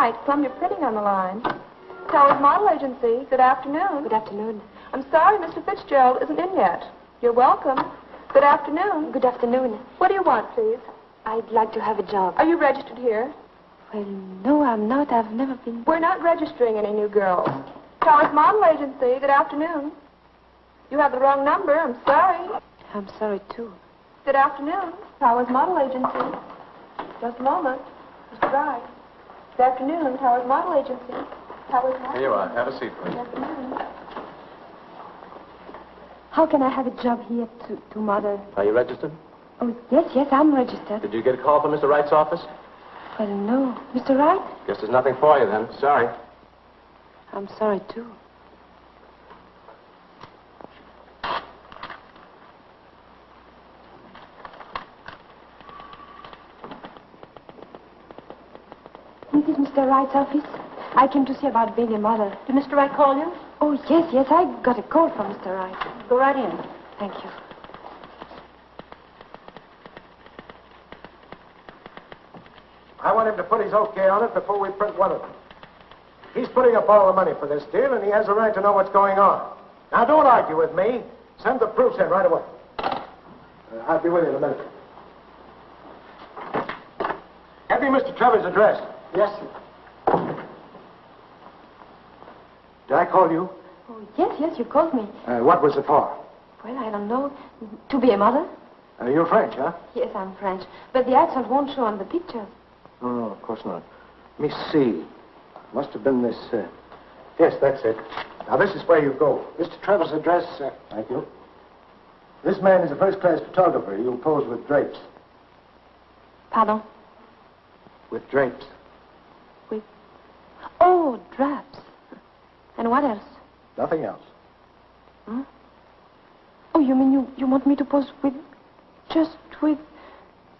Mr. Wright, Plum, you're printing on the line. Towers Model Agency. Good afternoon. Good afternoon. I'm sorry Mr. Fitzgerald isn't in yet. You're welcome. Good afternoon. Good afternoon. What do you want, please? I'd like to have a job. Are you registered here? Well, no, I'm not. I've never been. We're not registering any new girls. Towers Model Agency. Good afternoon. You have the wrong number. I'm sorry. I'm sorry, too. Good afternoon. Towers Model Agency. Just a moment. Mr. Wright. Good afternoon. Towers Model Agency. Towers Model Here you are. Have a seat, please. Good afternoon. How can I have a job here to, to mother? Are you registered? Oh, yes, yes, I'm registered. Did you get a call from Mr. Wright's office? Well, no. Mr. Wright? Guess there's nothing for you then. Sorry. I'm sorry, too. This is Mr. Wright's office. I came to see about being a mother. Did Mr. Wright call you? Oh, yes, yes, I got a call from Mr. Wright. Go right in. Thank you. I want him to put his okay on it before we print one of them. He's putting up all the money for this deal, and he has a right to know what's going on. Now, don't argue with me. Send the proofs in right away. Uh, I'll be with you in a minute. Have you Mr. Trevor's address? Yes, sir. Did I call you? Oh, yes, yes, you called me. Uh, what was it for? Well, I don't know. To be a mother? Uh, you're French, huh? Yes, I'm French. But the accent won't show on the pictures. Oh, no, of course not. Let me see. Must have been this. Uh... Yes, that's it. Now, this is where you go. Mr. Trevor's address. Uh... Thank you. This man is a first class photographer. He'll pose with drapes. Pardon? With drapes. With... Oh, drapes. And what else? Nothing else. Oh, you mean you, you want me to pose with... just with...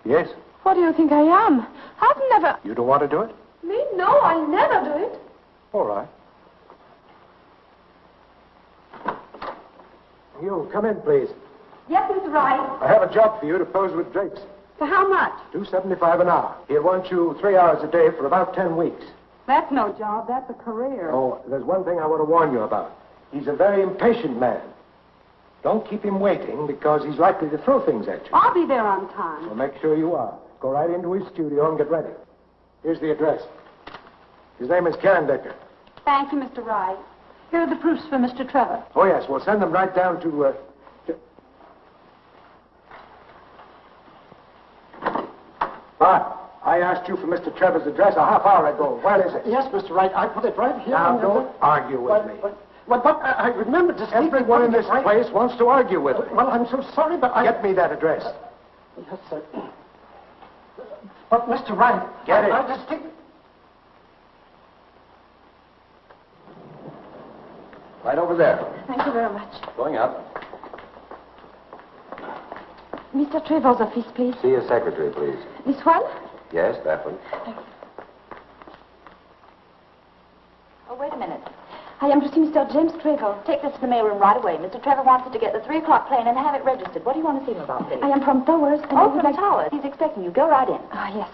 Yes? What do you think I am? I've never... You don't want to do it? Me? No, I'll never do it. All right. You, come in, please. Yes, Mr. Wright. I have a job for you to pose with drapes. For how much? Two seventy-five an hour. He'll want you three hours a day for about ten weeks. That's no job. That's a career. Oh, there's one thing I want to warn you about. He's a very impatient man. Don't keep him waiting because he's likely to throw things at you. I'll be there on time. Well, make sure you are. Go right into his studio and get ready. Here's the address. His name is Karen Decker. Thank you, Mr. Wright. Here are the proofs for Mr. Trevor. Oh, yes, we'll send them right down to, uh... to... Bart, I asked you for Mr. Trevor's address a half hour ago. Where is it? Yes, Mr. Wright. I put it right here. Now, don't argue with But, me. but, but, but I I remember distinctly Everyone in this right- place wants to argue with me. Well, I'm so sorry, but I... Get me that address. Uh, yes, sir. But, Mr. Wright... Get I, it. I distinctly... Right over there. Thank you very much. Going up. Mr. Trevor's office, please. See your secretary, please. This one? Yes, that one. Oh, wait a minute. I am to see Mr. James Trevor. Take this to the mailroom right away. Mr. Trevor wants it to get the 3 o'clock plane and have it registered. What do you want to see him about, Billy? I am from Towers, and Oh, would from like... Towers. He's expecting you. Go right in. Ah, yes.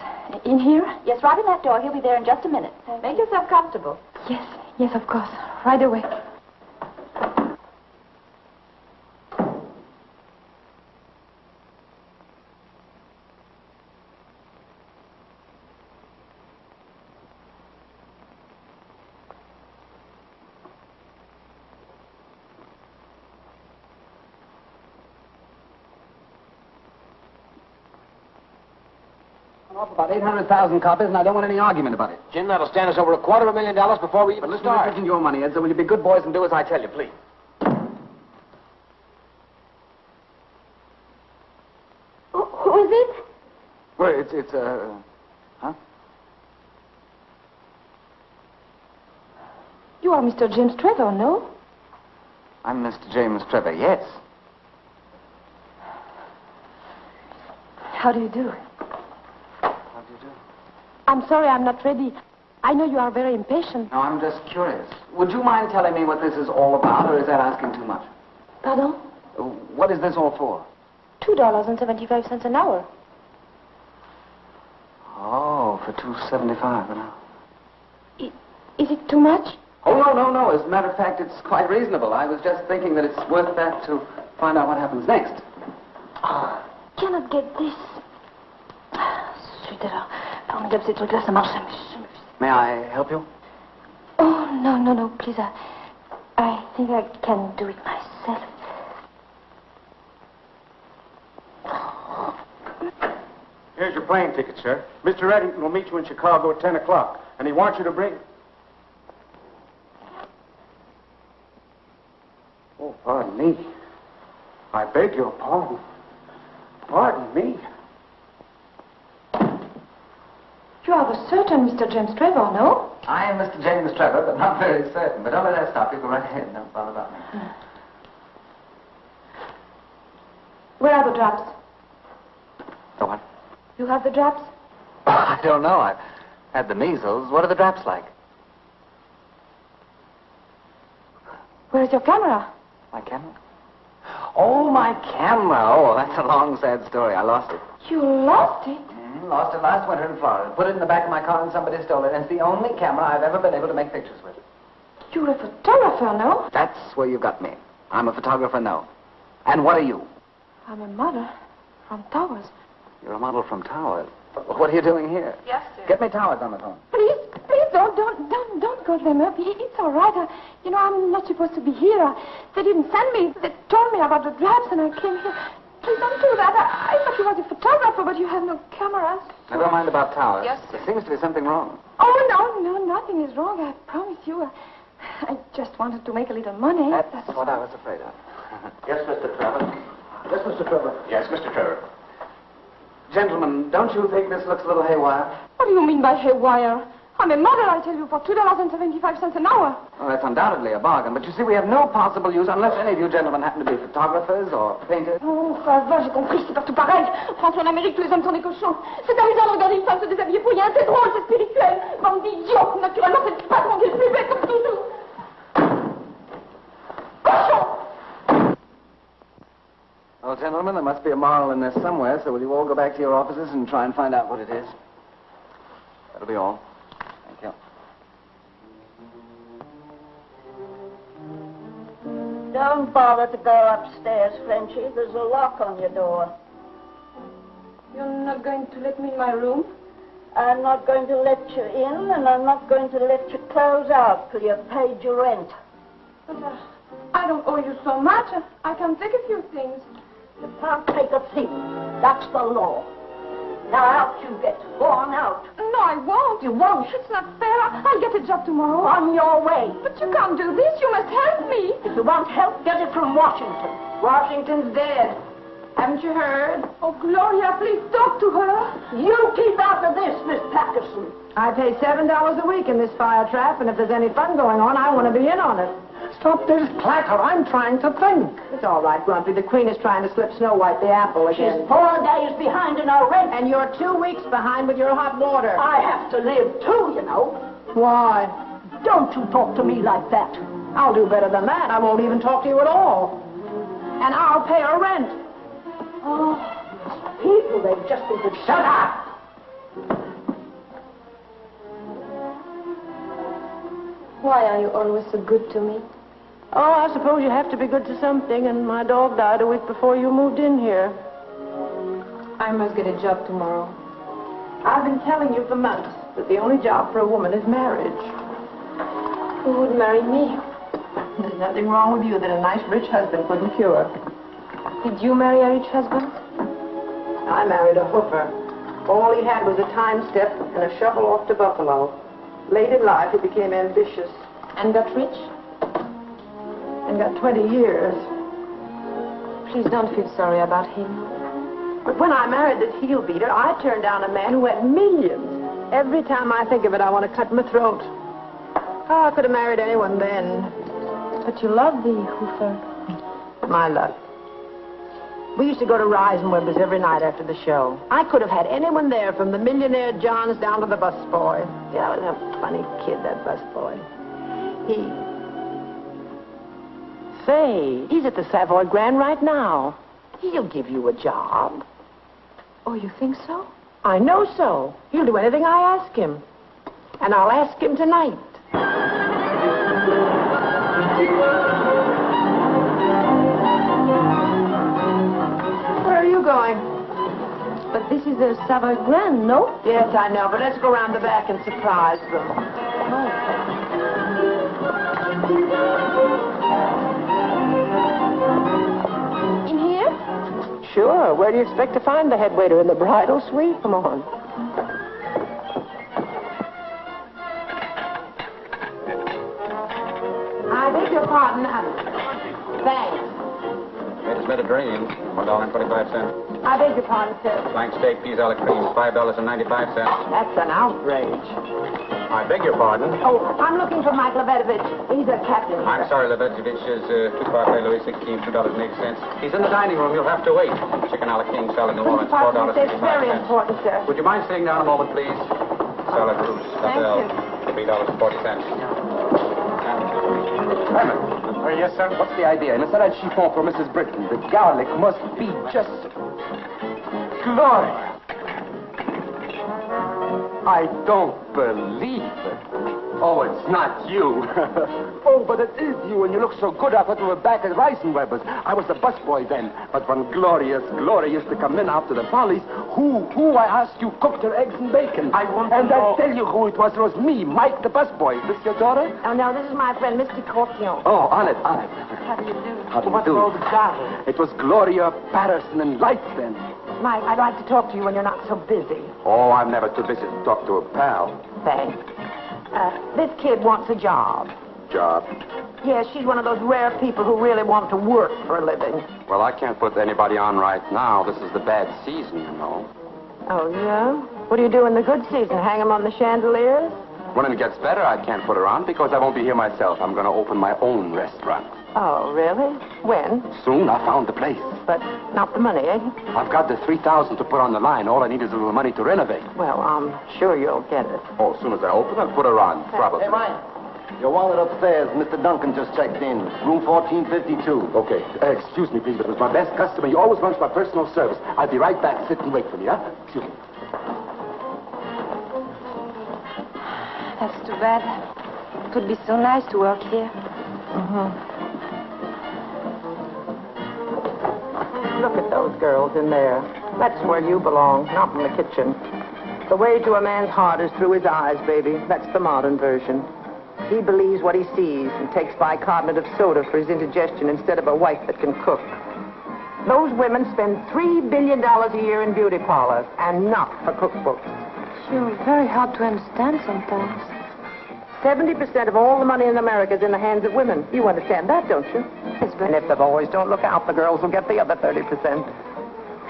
In here? Yes, right in that door. He'll be there in just a minute. Make yourself comfortable. Yes, yes, of course. Right away. Off about 800,000 copies, and I don't want any argument about it. Jim, that'll stand us over a quarter of a million dollars before we even But listen, this isn't your money, Ed, so will you be good boys and do as I tell you, please? Who, who is it? Well, it's, it's, uh... Huh? You are Mr. James Trevor, no? I'm Mr. James Trevor, yes. How do you do? How do you do? I'm sorry I'm not ready. I know you are very impatient. No, I'm just curious. Would you mind telling me what this is all about, or is that asking too much? Pardon? Uh, What is this all for? Two dollars and seventy-five cents an hour. Oh, for two seventy-five an hour. Is it too much? Oh no, no, no. As a matter of fact, it's quite reasonable. I was just thinking that it's worth that to find out what happens next. I cannot get this. Zut alors. Formidable, ces trucs-là, ça marche jamais. May I help you? Oh, no, no, no, please. I, I think I can do it myself. Here's your plane ticket, sir. Mr. Eddington will meet you in Chicago at 10 o'clock, and he wants you to bring... Oh, pardon me. I beg your pardon. Pardon me. You are the certain Mr. James Trevor, no? I am Mr. James Trevor, but not very certain. But don't let that stop you. Go right ahead. Don't bother about me. Hmm. Where are the drops? The what? You have the drops? I don't know. I've had the measles. What are the drops like? Where is your camera? My camera? Oh, my camera. Oh, that's a long, sad story. I lost it. You lost it? Mhm, Lost it last winter in Florida. Put it in the back of my car and somebody stole it. And it's the only camera I've ever been able to make pictures with. You're a photographer, no? That's where you got me. I'm a photographer now. And what are you? I'm a model from Towers. You're a model from Towers. What are you doing here? Yes, sir. Get me Towers on the phone. Please, please don't, don't, don't, don't call them up. It's all right. I, you know, I'm not supposed to be here. I, they didn't send me. They told me about the drops, and I came here. Please don't do that. I, I thought you was a photographer, but you have no cameras. Never mind about Towers. Yes, There seems to be something wrong. Oh no, no, nothing is wrong. I promise you. I, I just wanted to make a little money. That's what I was afraid of. Yes, Mr. Trevor. Yes, Mr. Trevor. Yes, Mr. Trevor. Gentlemen, don't you think this looks a little haywire? What do you mean by haywire? I'm a model, I tell you, for two dollars and seventy-five cents an hour. Well, that's undoubtedly a bargain, but you see, we have no possible use unless any of you gentlemen happen to be photographers or painters. Oh, ça va, j'ai compris, c'est partout pareil. Rentre en Amérique, tous les hommes sont des cochons. C'est amusant de regarder une femme se déshabiller pour rien, c'est drôle, c'est spirituel. Bande d'idiots, naturellement, c'est le patron qui est le plus bête, comme toujours. Cochon Well, gentlemen, there must be a moral in this somewhere, so will you all go back to your offices and try and find out what it is? That'll be all. Don't bother to go upstairs, Frenchy. There's a lock on your door. You're not going to let me in my room? I'm not going to let you in, and I'm not going to let you close out till you've paid your rent. But uh, I don't owe you so much. I can take a few things. You can't take a thing. That's the law. Now out you get. Go on out. No, I won't. You won't. It's not fair. I'll get a job tomorrow. On your way. But you can't do this. You must help me. If you want help, get it from Washington. Washington's dead. Haven't you heard? Oh, Gloria, please talk to her. You keep out of this, Miss Patterson. I pay seven dollars a week in this fire trap, and if there's any fun going on, I want to be in on it. Stop this clatter. I'm trying to think. It's all right, Grumpy. The Queen is trying to slip Snow White the apple She's again. four days behind in her rent. And you're two weeks behind with your hot water. I have to live too, you know. Why? Don't you talk to me like that. I'll do better than that. I won't even talk to you at all. And I'll pay her rent. Oh, people, they've just been shut up. Why are you always so good to me? Oh, I suppose you have to be good to something, and my dog died a week before you moved in here. I must get a job tomorrow. I've been telling you for months that the only job for a woman is marriage. Who would marry me? There's nothing wrong with you that a nice rich husband couldn't cure. Did you marry a rich husband? I married a hoofer. All he had was a time step and a shovel off to Buffalo. Late in life, he became ambitious And got rich? And got 20 years. Please don't feel sorry about him. But when I married this heel beater, I turned down a man who had millions. Every time I think of it, I want to cut my throat. Oh, I could have married anyone then. But you love the Hoofer. My luck. We used to go to Rise and Reisenweber's every night after the show. I could have had anyone there from the millionaire Johns down to the busboy. Yeah, was a funny kid, that busboy. He... Say, he's at the Savoy Grand right now. He'll give you a job. Oh, you think so? I know so. He'll do anything I ask him. And I'll ask him tonight. Where are you going? But this is the Savoy Grand, no? Yes, I know, but let's go round the back and surprise them. Where do you expect to find the head waiter in the bridal suite? Come on. I beg your pardon dream. $1.25. I beg your pardon, sir. Blank steak, peas a la cream, $5.95. That's an outrage. I beg your pardon? Oh, I'm looking for Mike Lebetovich. He's a captain. I'm sorry, Lebetovich is uh, two parfait Louis sixteen, two dollars and eight cents. He's in the dining room. You'll have to wait. Chicken a la king salad New Orleans, $4.65. That's very important, sir. Would you mind sitting down a moment, please? Salad rouge, $3.40. Thank you. Uh, yes, sir. What's the idea? In a salad chiffon for Mrs. Britton, the garlic must be just... Gloria! I don't believe it. Oh, it's not you. oh, but it is you, and you look so good. I thought you were back at Reisenweber's. I was the busboy then. But when Glorious, Gloria used to come in after the follies, who, who, I asked you, cooked her eggs and bacon? I want And I tell you who it was. It was me, Mike the busboy. Is this your daughter? Oh, no, this is my friend, Mr. Corpion. Oh, on it, on it. How do you do? How do you What's do? all the garlic? It was Gloria Patterson and Lights then. Mike, I'd like to talk to you when you're not so busy. Oh, I'm never too busy to talk to a pal. Thanks. Uh, this kid wants a job. Job. Yes, she's one of those rare people who really want to work for a living. Well, I can't put anybody on right now. This is the bad season, you know. Oh, yeah? What do you do in the good season? Hang 'em on the chandeliers? When it gets better, I can't put her on because I won't be here myself. I'm going to open my own restaurant. Oh, really? When? Soon, I found the place. But not the money, eh? I've got the 3000 to put on the line. All I need is a little money to renovate. Well, I'm sure you'll get it. Oh, as soon as I open, I'll put her on, probably. Hey, Mike. Your wallet upstairs. Mr. Duncan just checked in. Room 1452. Okay. Uh, excuse me, please, but it was my best customer. He always runs my personal service. I'll be right back. Sit and wait for me, huh? Excuse me. That's too bad. It would be so nice to work here. Look those girls in there. That's where you belong, not in the kitchen. The way to a man's heart is through his eyes, baby. That's the modern version. He believes what he sees and takes bicarbonate of soda for his indigestion instead of a wife that can cook. Those women spend $3 billion a year in beauty parlors and not for cookbooks. You're very hard to understand sometimes. 70% of all the money in America is in the hands of women. You understand that, don't you? And if the boys don't look out, the girls will get the other 30%.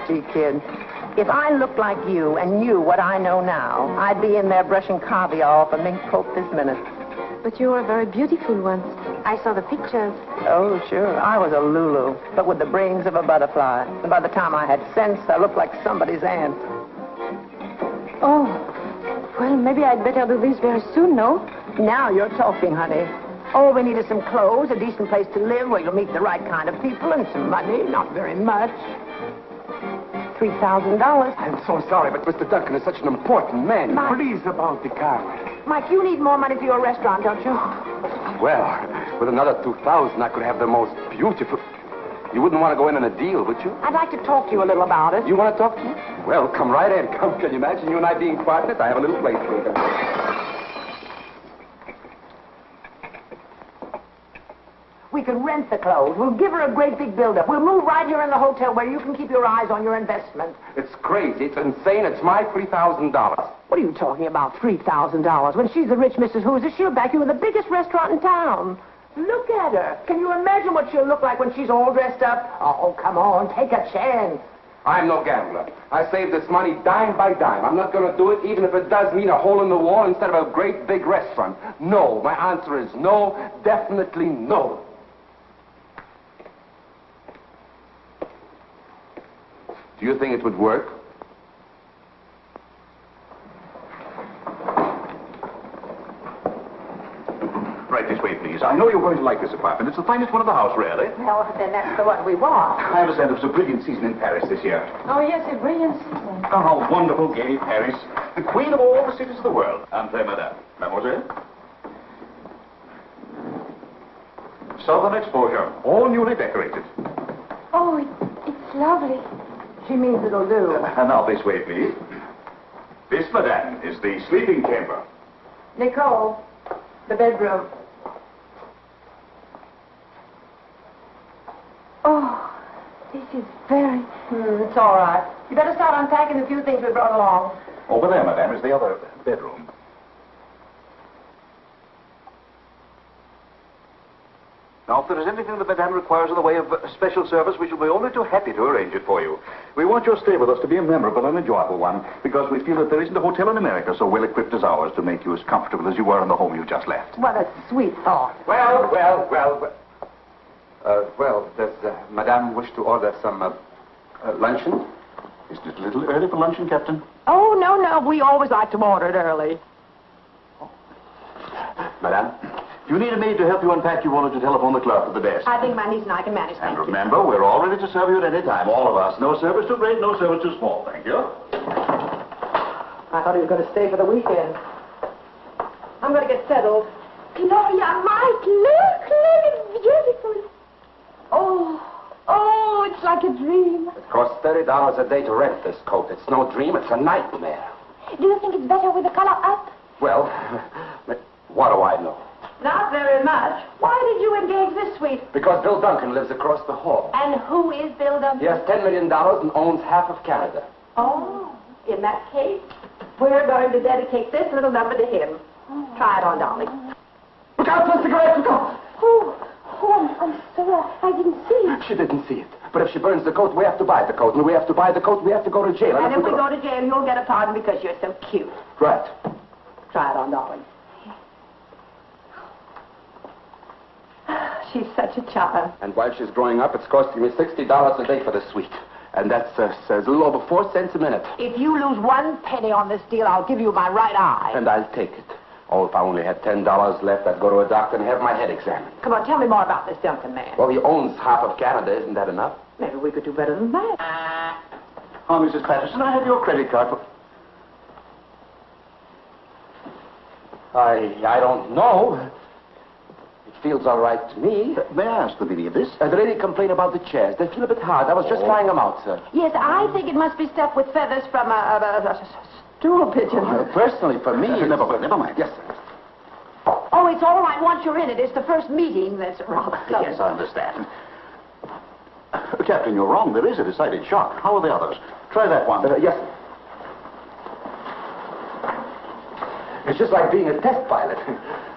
Gee, kid, if I looked like you and knew what I know now, I'd be in there brushing caviar off a mink coat this minute. But you were very beautiful once. I saw the pictures. Oh, sure. I was a Lulu, but with the brains of a butterfly. And by the time I had sense, I looked like somebody's aunt. Oh, well, maybe I'd better do this very soon, no? Now you're talking, honey. All we need is some clothes, a decent place to live where you'll meet the right kind of people, and some money. Not very much. $3,000. I'm so sorry, but Mr. Duncan is such an important man. Mike. Please about the car. Mike, you need more money for your restaurant, don't you? Well, with another 2000 I could have the most beautiful... You wouldn't want to go in on a deal, would you? I'd like to talk to you a little about it. You want to talk to me? Well, come right in. Come, can you imagine you and I being partners? I have a little place for you. We can rent the clothes. We'll give her a great big build-up. We'll move right here in the hotel where you can keep your eyes on your investment. It's crazy. It's insane. It's my $3,000. What are you talking about, $3,000? When she's the rich Mrs. Hoosier, she'll back you in the biggest restaurant in town. Look at her. Can you imagine what she'll look like when she's all dressed up? Oh, come on, take a chance. I'm no gambler. I save this money dime by dime. I'm not going to do it even if it does mean a hole in the wall instead of a great big restaurant. No. My answer is no. Definitely no. Do you think it would work? Right this way, please. I know you're going to like this apartment. It's the finest one in the house, really. Well, then that's the one we want. I understand it was a brilliant season in Paris this year. Oh, yes, a brilliant season. Oh, how wonderful, gay Paris. The queen of all the cities of the world. Entree, madame. Mademoiselle. Southern exposure, all newly decorated. Oh, it, it's lovely. She means it'll do. And now this way, please. This, madame, is the sleeping chamber. Nicole, the bedroom. Oh, this is very... Hmm, it's all right. You better start unpacking the few things we brought along. Over there, madame, is the other bedroom. Now, if there is anything that Madame requires in the way of uh, special service, we shall be only too happy to arrange it for you. We want your stay with us to be a memorable and enjoyable one, because we feel that there isn't a hotel in America so well equipped as ours to make you as comfortable as you were in the home you just left. What a sweet thought. Well, well, well. well. Uh, well, does uh, Madame wish to order some uh, uh, luncheon? Isn't it a little early for luncheon, Captain? Oh, no, no. We always like to order it early. Madame, if you need a maid to help you unpack, you wanted to telephone the clerk at the desk. I think my niece and I can manage, And thank you. remember, we're all ready to serve you at any time, all of us. No service too great, no service too small. Thank you. I thought he was going to stay for the weekend. I'm going to get settled. Gloria, Mike, look, look, it's beautiful. Oh, oh, it's like a dream. It costs $30 a day to rent this coat. It's no dream, it's a nightmare. Do you think it's better with the color up? Well, what do I know? Not very much. Why did you engage this suite? Because Bill Duncan lives across the hall. And who is Bill Duncan? He has $10 million and owns half of Canada. Oh, in that case, we're going to dedicate this little number to him. Try it on, darling. Look out for the cigarette! Look out! Oh, oh, I'm, I'm sorry. I didn't see it. She didn't see it. But if she burns the coat, we have to buy the coat. And we have to buy the coat, we have to go to jail. And if we go to jail, you'll get a pardon because you're so cute. Right. Try it on, darling. She's such a child. And while she's growing up, it's costing me $60 a day for the suite. And that's uh, a little over four cents a minute. If you lose one penny on this deal, I'll give you my right eye. And I'll take it. Oh, if I only had $10 left, I'd go to a doctor and have my head examined. Come on, tell me more about this Duncan man. Well, he owns half of Canada. Isn't that enough? Maybe we could do better than that. Oh, Mrs. Patterson, I have your credit card for... I, I don't know. It feels all right to me. May I ask the meaning of this? Uh, the lady complained about the chairs. They feel a bit hard. I was just trying them out, sir. Yes, I think it must be stuffed with feathers from a, a, a, a stool pigeon. Uh, personally, for me... Uh, never mind, never mind. Yes, sir. Oh, it's all right once you're in it. It's the first meeting that's rather Yes, I understand. Uh, Captain, you're wrong. There is a decided shock. How are the others? Try that one. Uh, yes, sir. It's just like being a test pilot.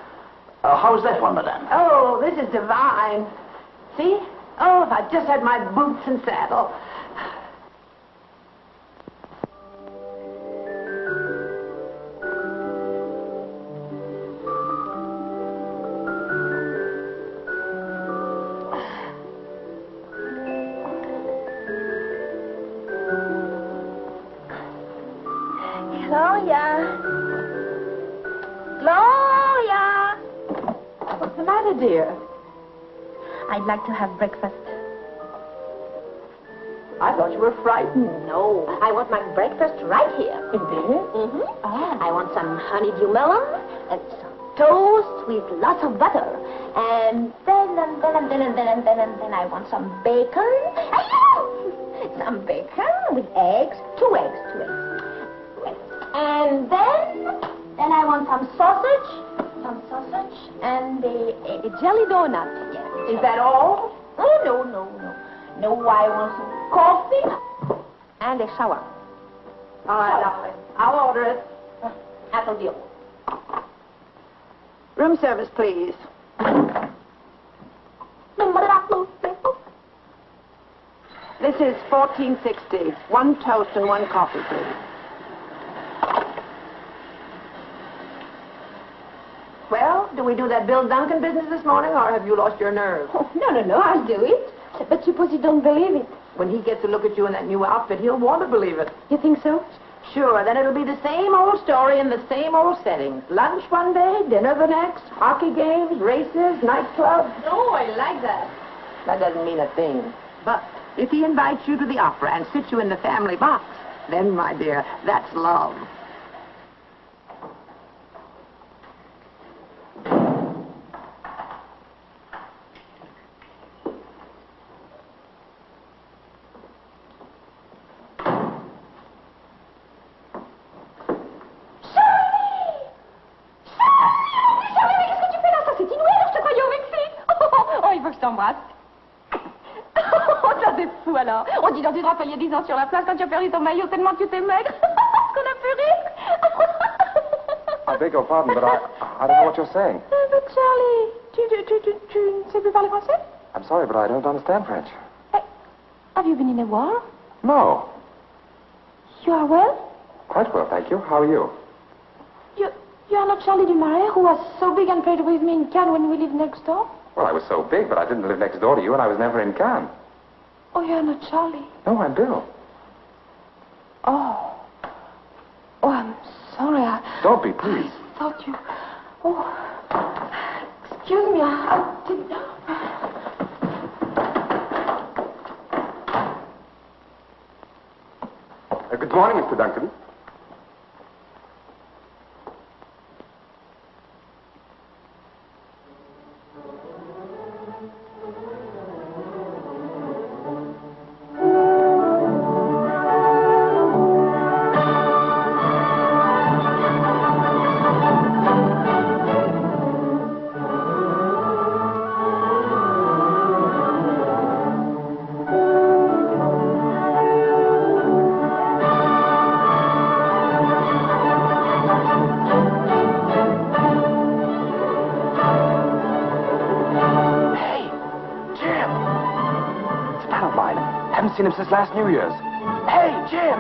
Uh, how's that one, madame? Oh, this is divine. See? Oh, if I just had my boots and saddle. Like to have breakfast. I thought you were frightened. No, I want my breakfast right here. In bed? Mm-hmm. I want some honeydew melon and some toast with lots of butter. And then and then and then and then and then and then I want some bacon. Some bacon with eggs. Two eggs, two eggs. Two eggs. And then, then I want some sausage. Some sausage and a, a, a jelly donut. Is that all? Oh, no, no, no. No, I want some coffee and a shower. All right, darling. I'll order it. That'll do. Room service, please. This is 1460. One toast and one coffee, please. Well, do we do that Bill Duncan business this morning, or have you lost your nerve? Oh, no, no, no, I'll do it. But suppose you don't believe it. When he gets a look at you in that new outfit, he'll want to believe it. You think so? Sure, then it'll be the same old story in the same old settings. Lunch one day, dinner the next, hockey games, races, nightclubs. Oh, I like that. That doesn't mean a thing. But if he invites you to the opera and sits you in the family box, then, my dear, that's love. Charlie, mais qu'est-ce que tu fais là Ça, c'est inouï, alors je te croyais au Mexique. Oh, il faut que je t'embrasse. Oh, ça, c'est fou, alors. On dit dans tu te rappelles il y a 10 ans sur la place quand tu as perdu ton maillot tellement que tu t'es maigre. Qu'on a pu rire. I beg your pardon, but I, I don't know what you're saying. Euh, mais Charlie, tu, tu, tu, tu, tu ne sais plus parler français I'm sorry, but I don't understand French. Eh, have you been in a war? No. You are well? Quite well, thank you. How are you? You, you are not Charlie Dumaret, who was so big and played with me in Cannes when we lived next door? Well, I was so big, but I didn't live next door to you, and I was never in Cannes. Oh, you are not Charlie. No, I'm Bill. Oh. Oh, I'm sorry. I Don't be, please. thought you... Oh. Excuse me, I, I didn't... Uh, good morning, Mr. Duncan. Last New Year's. Hey, Jim!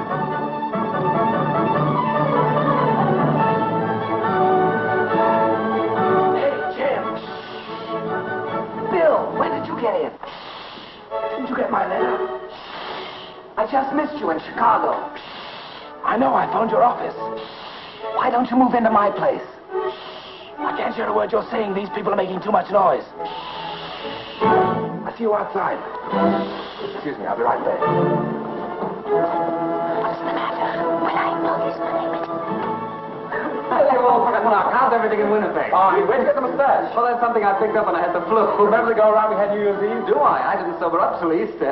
Hey, Jim! Bill, when did you get in? Didn't you get my letter? I just missed you in Chicago. I know, I phoned your office. Why don't you move into my place? I can't hear a word you're saying. These people are making too much noise. I see you outside. Excuse me, I'll be right back. How's everything in Winnipeg? Oh, where'd to get the mustache? Well, that's something I picked up when I had the flu. Remember the go around we had New Year's Eve? Do I? I didn't sober up till Easter.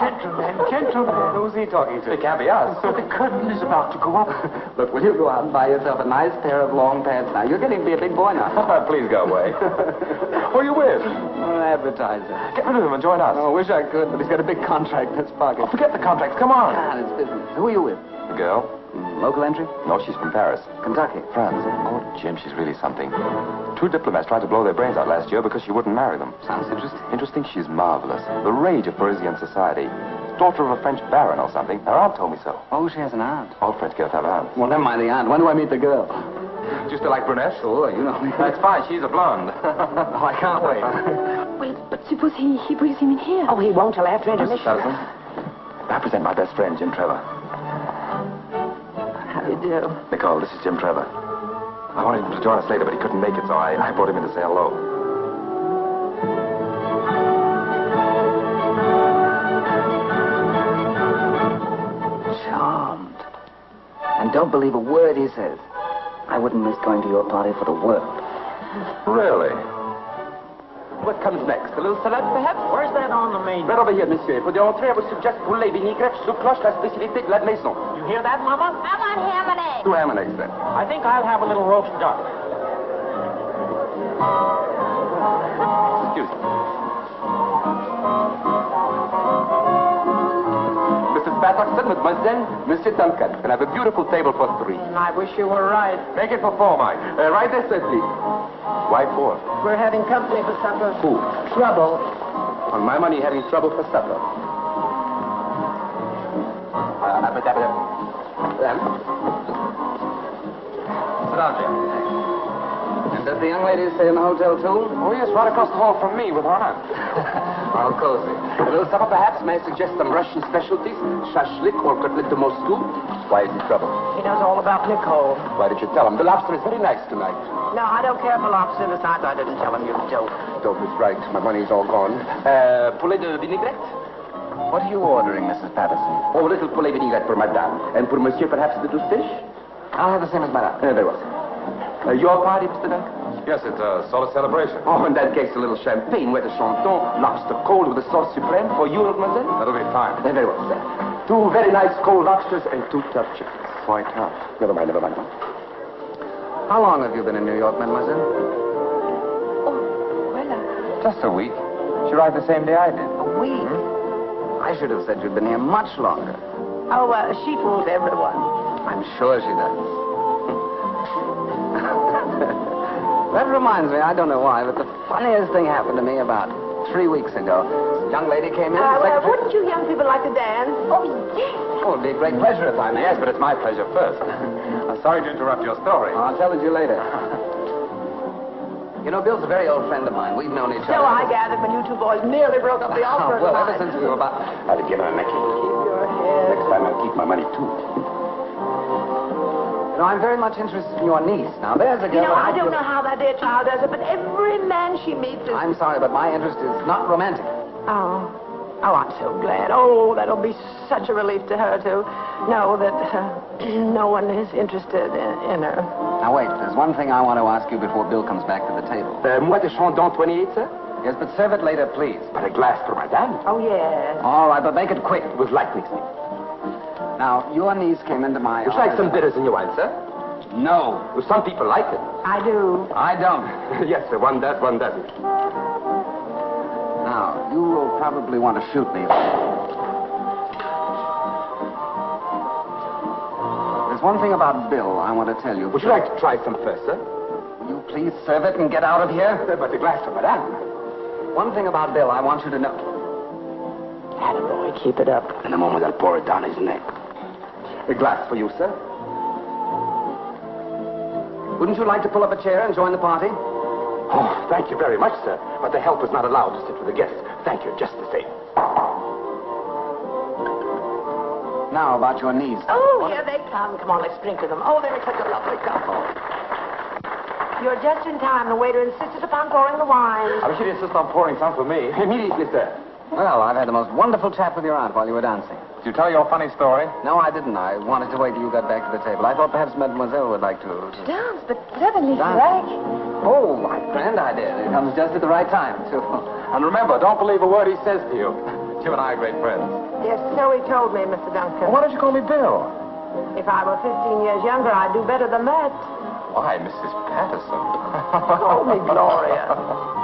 Gentlemen, gentlemen. Who's he talking to? It can't be us. the curtain is about to go up. Look, will you go out and buy yourself a nice pair of long pants now? You're getting to be a big boy now. Please go away. Who are you with? An advertiser. Get rid of him and join us. Oh, I wish I could, but he's got a big contract in his pocket. Oh, forget the contracts. Come on. Ah, it's business. Who are you with? The girl? Local entry? No, she's from Paris. Kentucky. France. Oh, Jim, she's really something. Two diplomats tried to blow their brains out last year because she wouldn't marry them. Sounds interesting. Interesting? She's marvelous. The rage of Parisian society. Daughter of a French baron or something. Her aunt told me so. Oh, she has an aunt. All French girls have aunts. Well, never mind the aunt. When do I meet the girl? Do you still like brunettes? Oh, you know me. That's fine. She's a blonde. oh, I can't wait. Well, but suppose he, he brings him in here. Oh, he won't till after Mrs. intermission. Patterson, I present my best friend, Jim Trevor. You do? Nicole, this is Jim Trevor. I wanted him to join us later, but he couldn't make it, so I, I brought him in to say hello. Charmed. And don't believe a word he says. I wouldn't miss going to your party for the world. Really? What comes next? A little salad, perhaps? Where's that on the menu? Right over here, monsieur. For the entrée, I would suggest poulet vinaigrette sous cloche, la spécialité de la maison. You hear that, Mama? I want ham and eggs. Two ham and eggs, then. I think I'll have a little roast duck. Excuse me. Patterson, mademoiselle, Monsieur Duncan. Can I have a beautiful table for three? I wish you were right. Make it for four, Mike. Uh, right this way, please. Why four? We're having company for supper. Who? Trouble. On my money, having trouble for supper. Uh, abracadabra. Then. Sit down, Jim. And does the young lady stay in the hotel, too? Oh, yes, right across the hall from me with her aunt. Cozy. A little supper, perhaps? May I suggest some Russian specialties? Shashlik or cutlet de Moscow? Why is he trouble? He knows all about Nicole. Why did you tell him? The lobster is very nice tonight. No, I don't care for lobster. Besides, I didn't tell him you dope. Dope is right. My money's all gone. Uh, poulet de vinaigrette? What are you ordering, Mrs. Patterson? Oh, a little poulet vinaigrette for madame. And for monsieur, perhaps a little fish? I'll have the same as madame. Uh, very well. Uh, your party, Mr. Duncan? Yes, it's a solid celebration. Oh, in that case, a little champagne, Moët de Chandon, lobster cold with a sauce supreme for you, mademoiselle? That'll be fine. Very well, sir. Two very nice cold lobsters and two tough chickens. Quite tough. Never mind, never mind. How long have you been in New York, mademoiselle? Oh, well, uh, Just a week. She arrived the same day I did. A week. I should have said you'd been here much longer. Oh, uh, she fools everyone. I'm sure she does. That reminds me, I don't know why, but the funniest thing happened to me about three weeks ago. This young lady came in. Uh, well, secretary- wouldn't you young people like to dance? Oh, yes. Oh, it'd be a great pleasure if I may. Yes, but it's my pleasure first. I'm sorry to interrupt your story. I'll tell it to you later. You know, Bill's a very old friend of mine. We've known each other. So other. I gathered when you two boys nearly broke up the Oh, opera well, ever since we were about... I'll give her a necklace. Keep your head. Next time I'll keep my money, too. You know, I'm very much interested in your niece. Now, there's a girl... You girl... know, that I don't know how that dear child does it, but every man she meets is... I'm sorry, but my interest is not romantic. Oh. Oh, I'm so glad. Oh, that'll be such a relief to her to know that uh, no one is interested in, in her. Now, wait. There's one thing I want to ask you before Bill comes back to the table. Uh, Moët de Chandon 28, sir? Yes, but serve it later, please. But a glass for madame. Oh, yes. All right, but make it quick. With light mixing. Now, your niece came into my Would you like some bitters in your wine, sir? No. Well, some people like it. I do. I don't. yes, sir. One does, one doesn't. Now, you will probably want to shoot me. There's one thing about Bill I want to tell you. Would you like to try some first, sir? Will you please serve it and get out of here? Uh, but a glass for madame. One thing about Bill I want you to know. Attaboy, keep it up. In a moment, I'll pour it down his neck. A glass for you, sir. Wouldn't you like to pull up a chair and join the party? Oh, thank you very much, sir. But the help is not allowed to sit with the guests. Thank you, just the same. Now, about your niece. Oh, here they come. Come on, let's drink to them. Oh, they're such a lovely couple. You're just in time. The waiter insisted upon pouring the wine. I wish you'd insist on pouring some for me. Immediately, sir. Well, I've had the most wonderful chat with your aunt while you were dancing. Did you tell your funny story? No, I didn't. I wanted to wait till you got back to the table. I thought perhaps Mademoiselle would like to... to... dance, but suddenly, Dance. Frank. Oh, my grand idea. It comes just at the right time, too. And remember, don't believe a word he says to you. You and I are great friends. Yes, so he told me, Mr. Duncan. Why don't you call me Bill? If I were 15 years younger, I'd do better than that. Why, Mrs. Patterson? Call me Gloria.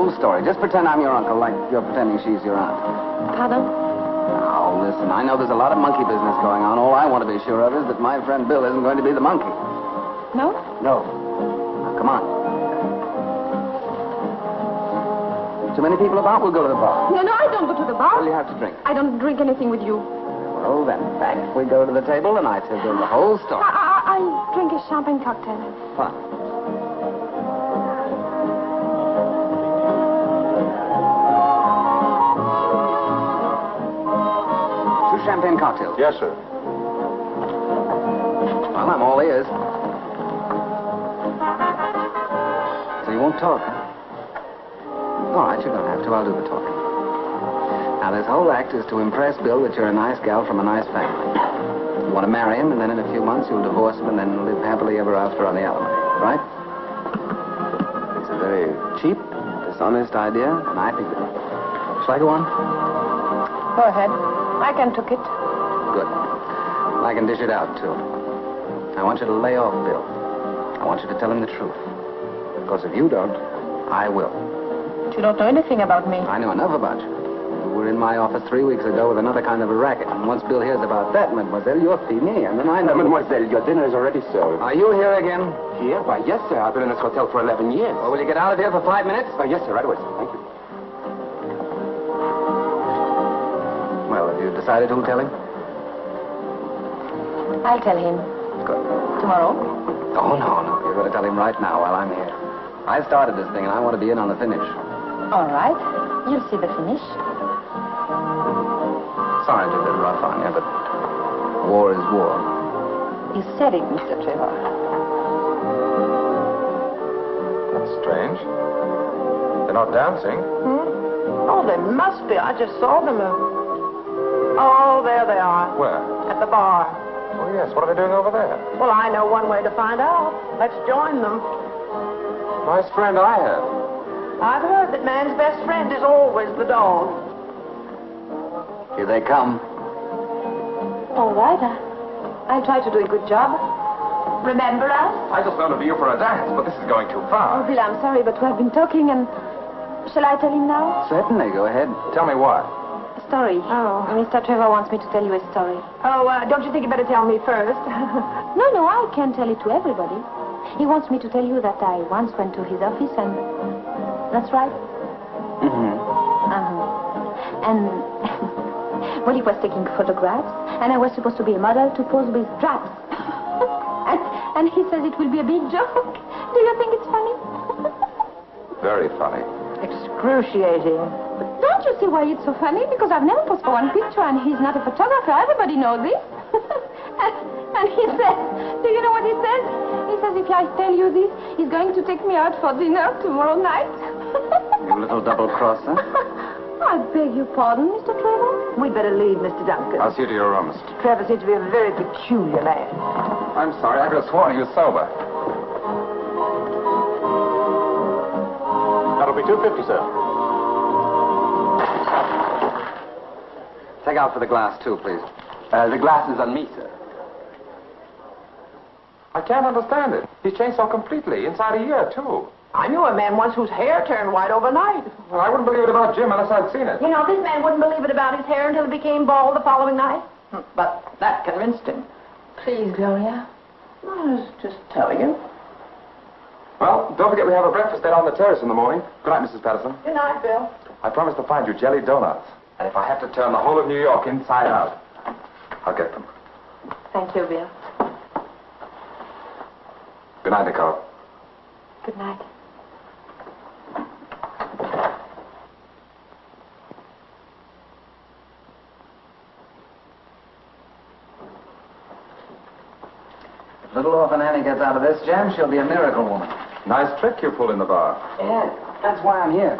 Whole story. Just pretend I'm your uncle, like you're pretending she's your aunt. Pardon? Now, listen, I know there's a lot of monkey business going on. All I want to be sure of is that my friend Bill isn't going to be the monkey. No? No. Now, come on. Too many people about? We'll go to the bar. No, no, I don't go to the bar. do you have to drink? I don't drink anything with you. Well, then, back we go to the table, and I tell them the whole story. I, I'll drink a champagne cocktail. Fine. Champagne cocktails. Yes, sir. Well, I'm all ears. So you won't talk, huh? All right, you don't have to. I'll do the talking. Now, this whole act is to impress Bill that you're a nice gal from a nice family. You want to marry him, and then in a few months you'll divorce him and then live happily ever after on the alimony, right? It's a very cheap, dishonest idea, and I think that... Shall I go on? Go ahead. I can took it. Good. I can dish it out, too. I want you to lay off Bill. I want you to tell him the truth. Because if you don't, I will. But you don't know anything about me. I know enough about you. You were in my office three weeks ago with another kind of a racket. And once Bill hears about that, mademoiselle, you're fini. And then I know... Mademoiselle, your dinner is already served. Are you here again? Here? Why, yes, sir. I've been in this hotel for 11 years. Well, will you get out of here for five minutes? Oh, yes, sir. Right away, sir. Thank you. Decided who'll tell him? I'll tell him. Good. Tomorrow? Oh, no, no. You're going to tell him right now while I'm here. I started this thing, and I want to be in on the finish. All right. You'll see the finish. Sorry to be a rough on you, but war is war. You said it, Mr. Trevor. That's strange. They're not dancing. Hmm? Oh, they must be. I just saw them. Oh, there they are. Where? At the bar. Oh, yes. What are they doing over there? Well, I know one way to find out. Let's join them. Nice friend I have. I've heard that man's best friend is always the dog. Here they come. All right. I- I'll try to do a good job. Remember us? I just wanted to be you for a dance, but this is going too Oh, far. Bill, I'm sorry, but we have been talking and... Shall I tell him now? Certainly, go ahead. Tell me what? A story. Oh. Mr. Trevor wants me to tell you a story. Oh, uh, don't you think you better tell me first? No, no, I can't tell it to everybody. He wants me to tell you that I once went to his office and... That's right? Mm-hmm. Uh-huh. And... well, he was taking photographs, and I was supposed to be a model to pose with straps. and, and he says it will be a big joke. Do you think it's funny? Very funny. Excruciating. Don't you see why it's so funny? Because I've never posed for one picture, and he's not a photographer. Everybody knows this. and, and he says, do you know what he says? He says if I tell you this, he's going to take me out for dinner tomorrow night. You little double crosser. I beg your pardon, Mr. Trevor. We'd better leave, Mr. Duncan. I'll see you to your rooms. Mr. Trevor seems to be a very peculiar man. I'm sorry, I could have sworn he was sober. That'll be 250, sir. Take out for the glass, too, please. Uh, the glass is on me, sir. I can't understand it. He's changed so completely, inside a year, too. I knew a man once whose hair turned white overnight. Well, I wouldn't believe it about Jim unless I'd seen it. You know, this man wouldn't believe it about his hair until it became bald the following night. Hmm, But that convinced him. Please, Gloria. I was just telling you. Well, don't forget we have a breakfast there on the terrace in the morning. Good night, Mrs. Patterson. Good night, Bill. I promise to find you jelly donuts. And if I have to turn the whole of New York inside out, I'll get them. Thank you, Bill. Good night, Nicole. Good night. If little orphan Annie gets out of this jam, she'll be a miracle woman. Nice trick you pulled in the bar. Yeah, that's why I'm here.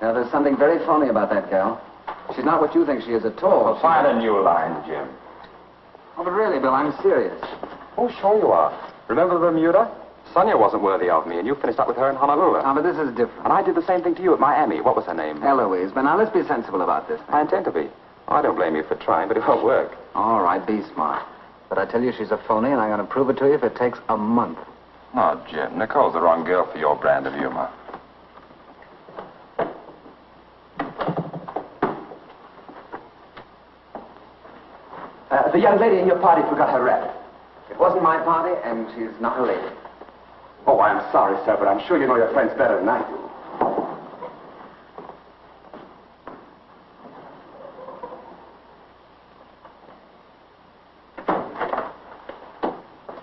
Now, there's something very phony about that gal. She's not what you think she is at all. Well, find a new line, Jim. Oh, but really, Bill, I'm serious. Oh, sure you are. Remember Bermuda? Sonia wasn't worthy of me, and you finished up with her in Honolulu. Now, but this is different. And I did the same thing to you at Miami. What was her name? Eloise, but now let's be sensible about this. I intend to be. Oh, I don't blame you for trying, but it won't work. All right, be smart. But I tell you she's a phony, and I'm going to prove it to you if it takes a month. Oh, Jim, Nicole's the wrong girl for your brand of humor. Uh, the young lady in your party forgot her wrap. It wasn't my party, and she's not a lady. Oh, I'm sorry, sir, but I'm sure you know your friends better than I do.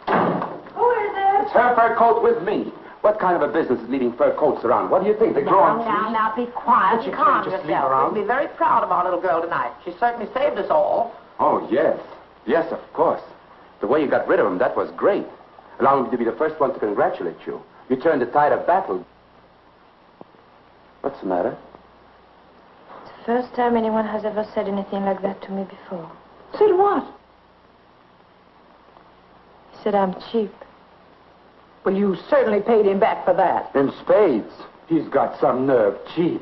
Who is it? It's her fur coat with me. What kind of a business is leaving fur coats around? What do you think? They grow Now, on now, trees? now, be quiet. But you Calm can't just leave around. We'll be very proud of our little girl tonight. She certainly saved us all. Oh, yes. Yes, of course. The way you got rid of him, that was great. Allow me to be the first one to congratulate you. You turned the tide of battle. What's the matter? It's the first time anyone has ever said anything like that to me before. Said what? He said I'm cheap. Well, you certainly paid him back for that. In spades. He's got some nerve. Cheap.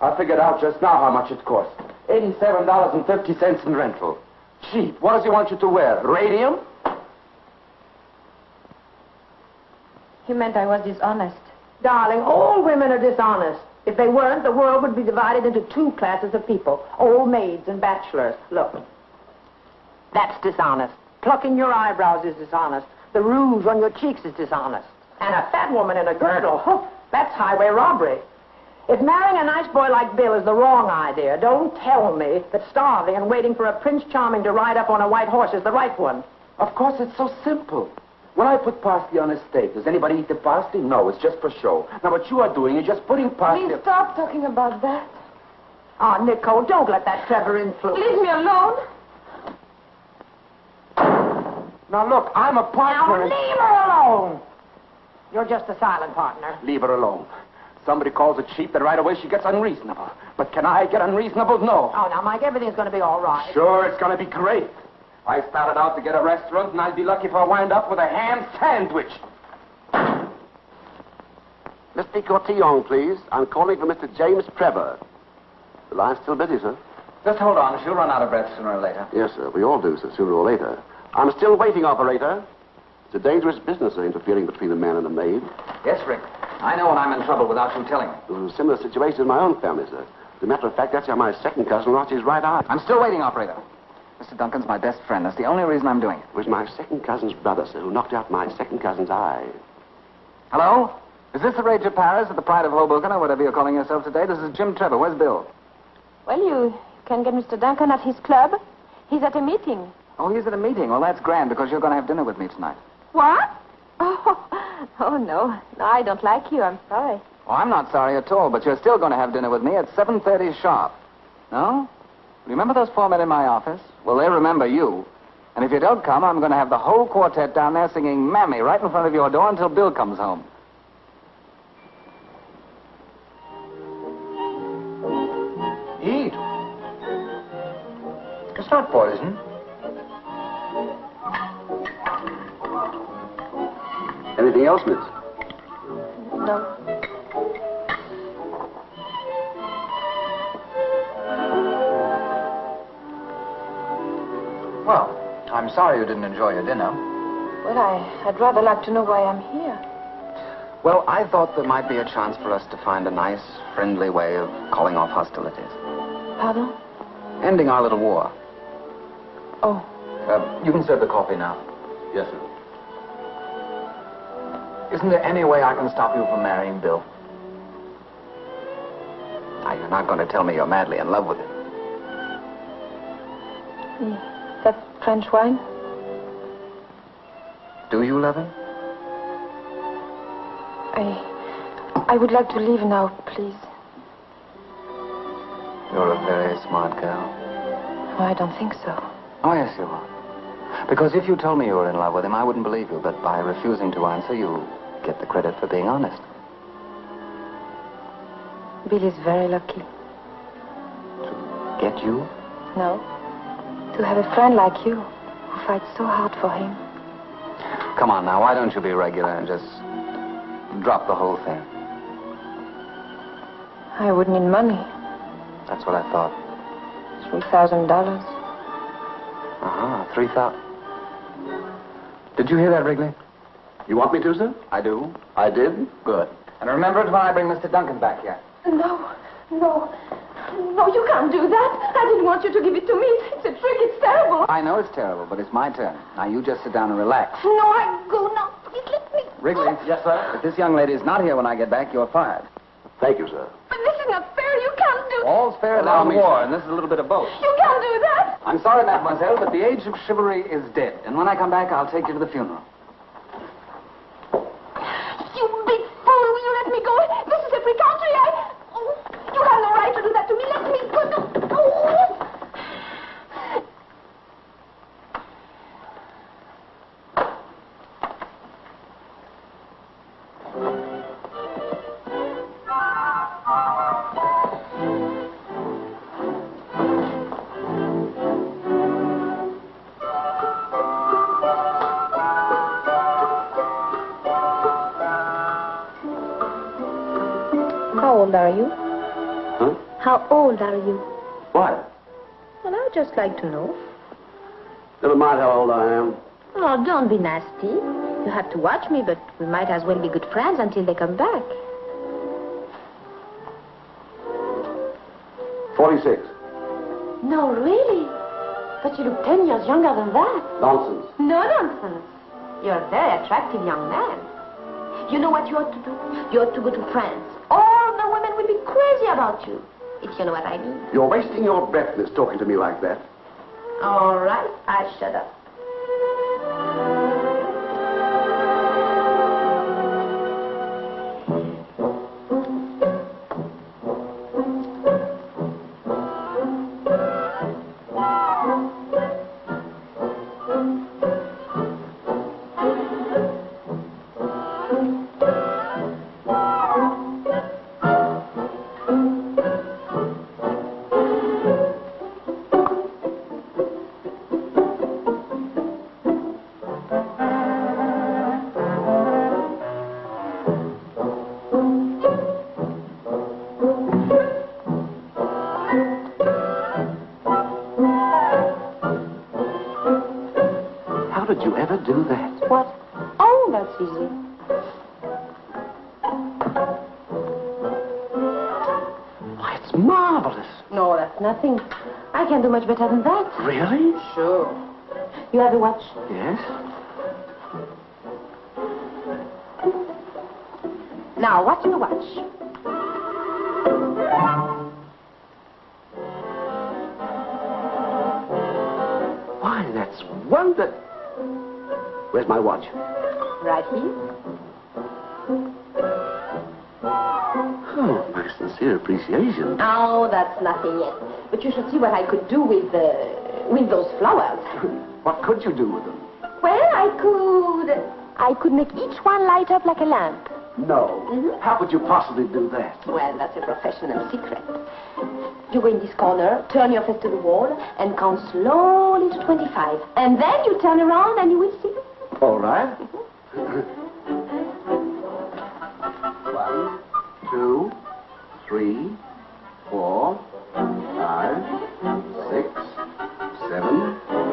I figured out just now how much it cost. $87.50 in rental. Cheap. What does he want you to wear? Radium? He meant I was dishonest. Darling, all women are dishonest. If they weren't, the world would be divided into two classes of people old maids and bachelors. Look, that's dishonest. Plucking your eyebrows is dishonest. The rouge on your cheeks is dishonest. And a fat woman in a girdle, huh, that's highway robbery. If marrying a nice boy like Bill is the wrong idea, don't tell me that starving and waiting for a Prince Charming to ride up on a white horse is the right one. Of course, it's so simple. When I put parsley on a steak, does anybody eat the parsley? No, it's just for show. Now, what you are doing is just putting parsley... Please stop talking about that. Oh, Nicole, don't let that Trevor influence. Leave me alone. Now, look, I'm a partner... in- leave her alone. You're just a silent partner. Leave her alone. Somebody calls it cheap, then right away she gets unreasonable. But can I get unreasonable? No. Oh, now, Mike, everything's going to be all right. Sure, it's going to be great. I started out to get a restaurant, and I'd be lucky if I wind up with a ham sandwich. Mr. Cortillon, please. I'm calling for Mr. James Trevor. The line's still busy, sir. Just hold on. She'll run out of breath sooner or later. Yes, sir. We all do, sir, sooner or later. I'm still waiting, operator. It's a dangerous business, sir, interfering between a man and a maid. Yes, Rick. I know when I'm in trouble without you telling me. It was a similar situation in my own family, sir. As a matter of fact, that's how my second cousin lost his right eye. I'm still waiting, operator. Mr. Duncan's my best friend. That's the only reason I'm doing it. It was my second cousin's brother, sir, who knocked out my second cousin's eye. Hello? Is this the Rage of Paris or the Pride of Hoboken or whatever you're calling yourself today? This is Jim Trevor. Where's Bill? Well, you can get Mr. Duncan at his club. He's at a meeting. Oh, he's at a meeting. Well, that's grand because you're going to have dinner with me tonight. What? Oh, oh no. No, I don't like you. I'm sorry. Oh, I'm not sorry at all, but you're still going to have dinner with me at 7.30 sharp. No? Remember those four men in my office? Well, they remember you. And if you don't come, I'm going to have the whole quartet down there singing Mammy right in front of your door until Bill comes home. Eat. It's not poison. Anything else, miss? No. Well, I'm sorry you didn't enjoy your dinner. Well, I, I'd rather like to know why I'm here. Well, I thought there might be a chance for us to find a nice, friendly way of calling off hostilities. Pardon? Ending our little war. Oh. Uh, you can serve the coffee now. Yes, sir. Isn't there any way I can stop you from marrying Bill? Now, you're not going to tell me you're madly in love with him. Mm, That French wine? Do you love him? I. I would like to leave now, please. You're a very smart girl. No, I don't think so. Oh, yes, you are. Because if you told me you were in love with him, I wouldn't believe you. But by refusing to answer, you get the credit for being honest. Bill is very lucky. To get you? No. To have a friend like you who fights so hard for him. Come on now, why don't you be regular and just drop the whole thing? I would need money. That's what I thought. Three thousand dollars. Uh-huh, three thousand. Did you hear that, Wrigley? You want me to, sir? I do. I did. Good. And remember it when I bring Mr. Duncan back here. No, no. No, you can't do that. I didn't want you to give it to me. It's a trick. It's terrible. I know it's terrible, but it's my turn. Now you just sit down and relax. No, I go now. Please let me. Wrigley. Yes, sir? If this young lady is not here when I get back, you're fired. Thank you, sir. But this is not fair. You can't do. All's fair in Allow our war, sir. and this is a little bit of both. You can't do that. I'm sorry, mademoiselle, but the age of chivalry is dead. And when I come back, I'll take you to the funeral. Like to know. Never mind how old I am. Oh, don't be nasty. You have to watch me, but we might as well be good friends until they come back. 46. No, really? But you look ten years younger than that. Nonsense. No nonsense. You're a very attractive young man. You know what you ought to do? You ought to go to France. All the women will be crazy about you. If you know what I mean. You're wasting your breath, miss, talking to me like that. All right, I shut up. You have a watch? Yes. Now, watch your watch? Why, that's wonder. Where's my watch? Right here. Oh, my sincere appreciation. Oh, that's nothing yet. But you should see what I could do with with those flowers. What could you do with them? Well, I could. I could make each one light up like a lamp. No. Mm-hmm. How could you possibly do that? Well, that's a professional secret. You go in this corner, turn your face to the wall, and count slowly to 25. And then you turn around and you will see. All right. Mm-hmm. One, two, three, four, five, six, seven.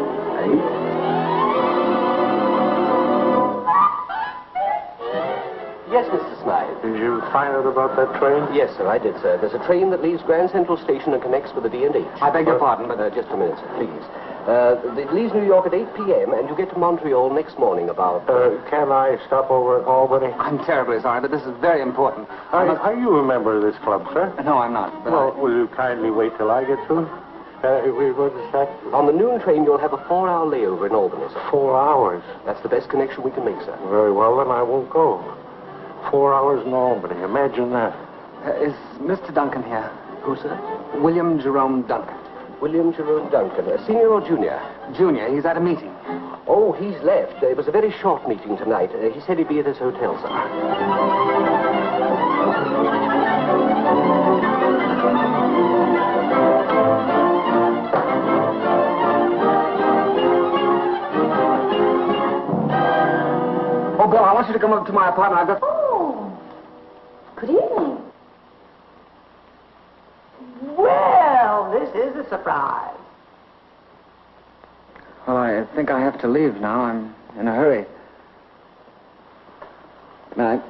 Yes, Mr. Smythe. Did you find out about that train? Yes, sir, I did, sir. There's a train that leaves Grand Central Station and connects with the D&H. I beg your pardon, but uh, just a minute, sir, please. Uh, it leaves New York at 8 p.m., and you get to Montreal next morning about... Uh, can I stop over at Albany? I'm terribly sorry, but this is very important. Are, are you a member of this club, sir? No, I'm not. But Well, will you kindly wait till I get through? Uh, we- is that? On the noon train, you'll have a four-hour layover in Albany, sir. Four hours. That's the best connection we can make, sir. Very well, then I won't go. Four hours in Albany. Imagine that. Uh, is Mr. Duncan here? Who, sir? William Jerome Duncan. William Jerome Duncan, a senior or junior? Junior, he's at a meeting. Oh, he's left. It was a very short meeting tonight. Uh, he said he'd be at his hotel, sir. Want you to come up to my apartment. I've got... Oh, good evening. Well, this is a surprise. Well, I think I have to leave now. I'm in a hurry. Good night.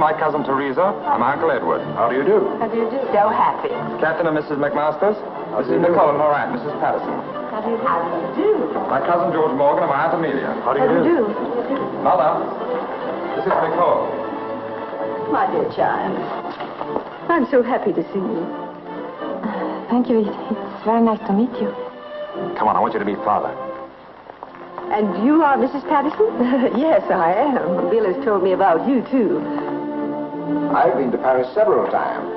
My cousin Teresa. I'm Uncle Edward. How do you do? How do you do? So happy. Captain and Mrs. McMasters. This is Nicole and her aunt, Mrs. Patterson. How do you do? How do you do? My cousin George Morgan and my aunt Amelia. How do How do you you do? do? Mother, this is Nicole. My dear child, I'm so happy to see you. Thank you. It's very nice to meet you. Come on, I want you to meet Father. And you are Mrs. Patterson? yes, I am. Bill has told me about you, too. I've been to Paris several times.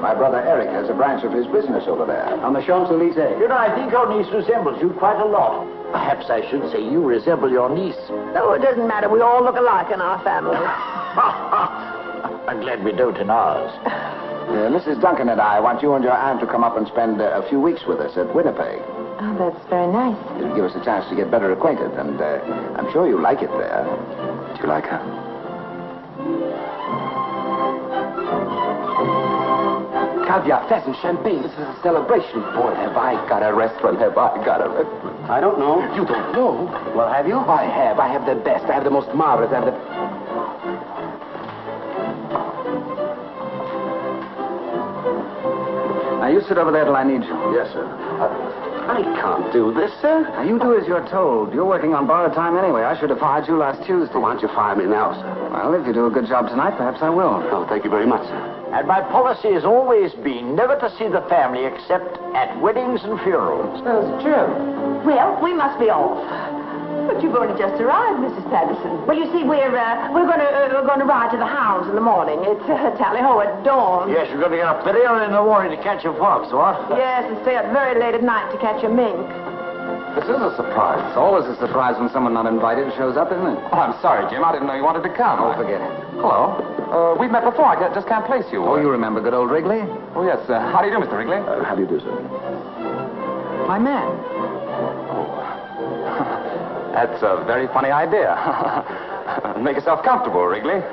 My brother Eric has a branch of his business over there, on the Champs-Elysees. You know, I think your niece resembles you quite a lot. Perhaps I should say you resemble your niece. No, it doesn't matter. We all look alike in our family. I'm glad we don't in ours. Uh, Mrs. Duncan and I want you and your aunt to come up and spend uh, a few weeks with us at Winnipeg. Oh, that's very nice. It'll give us a chance to get better acquainted, and uh, I'm sure you'll like it there. Do you like her? Caviar, pheasant, champagne. This is a celebration. Boy, have I got a restaurant. Have I got a restaurant. I don't know. You don't know? Well, have you? I have. I have the best. I have the most marvelous. I have the... Now, you sit over there till I need you. Yes, sir. Uh, I can't do this, sir. Now, you do as you're told. You're working on borrowed time anyway. I should have fired you last Tuesday. Why don't you fire me now, sir? Well, if you do a good job tonight, perhaps I will. Oh, thank you very much, sir. And my policy has always been never to see the family except at weddings and funerals. Smells Jim. Well, we must be off. But you've only just arrived, Mrs. Patterson. Well, you see, we're uh, we're going to uh, we're going to ride to the hounds in the morning. It's uh, tally ho at dawn. Yes, you're going to get up very early in the morning to catch a fox, what? Yes, and stay up very late at night to catch a mink. This is a surprise. It's always a surprise when someone not invited shows up, isn't it? Oh, I'm sorry, Jim. I didn't know you wanted to come. Oh, forget it. Hello. Uh, we've met before. I just can't place you. Oh, you remember good old Wrigley? Oh, yes. Uh, how do you do, Mr. Wrigley? Uh, how do you do, sir? My man. Oh. That's a very funny idea. Make yourself comfortable, Wrigley.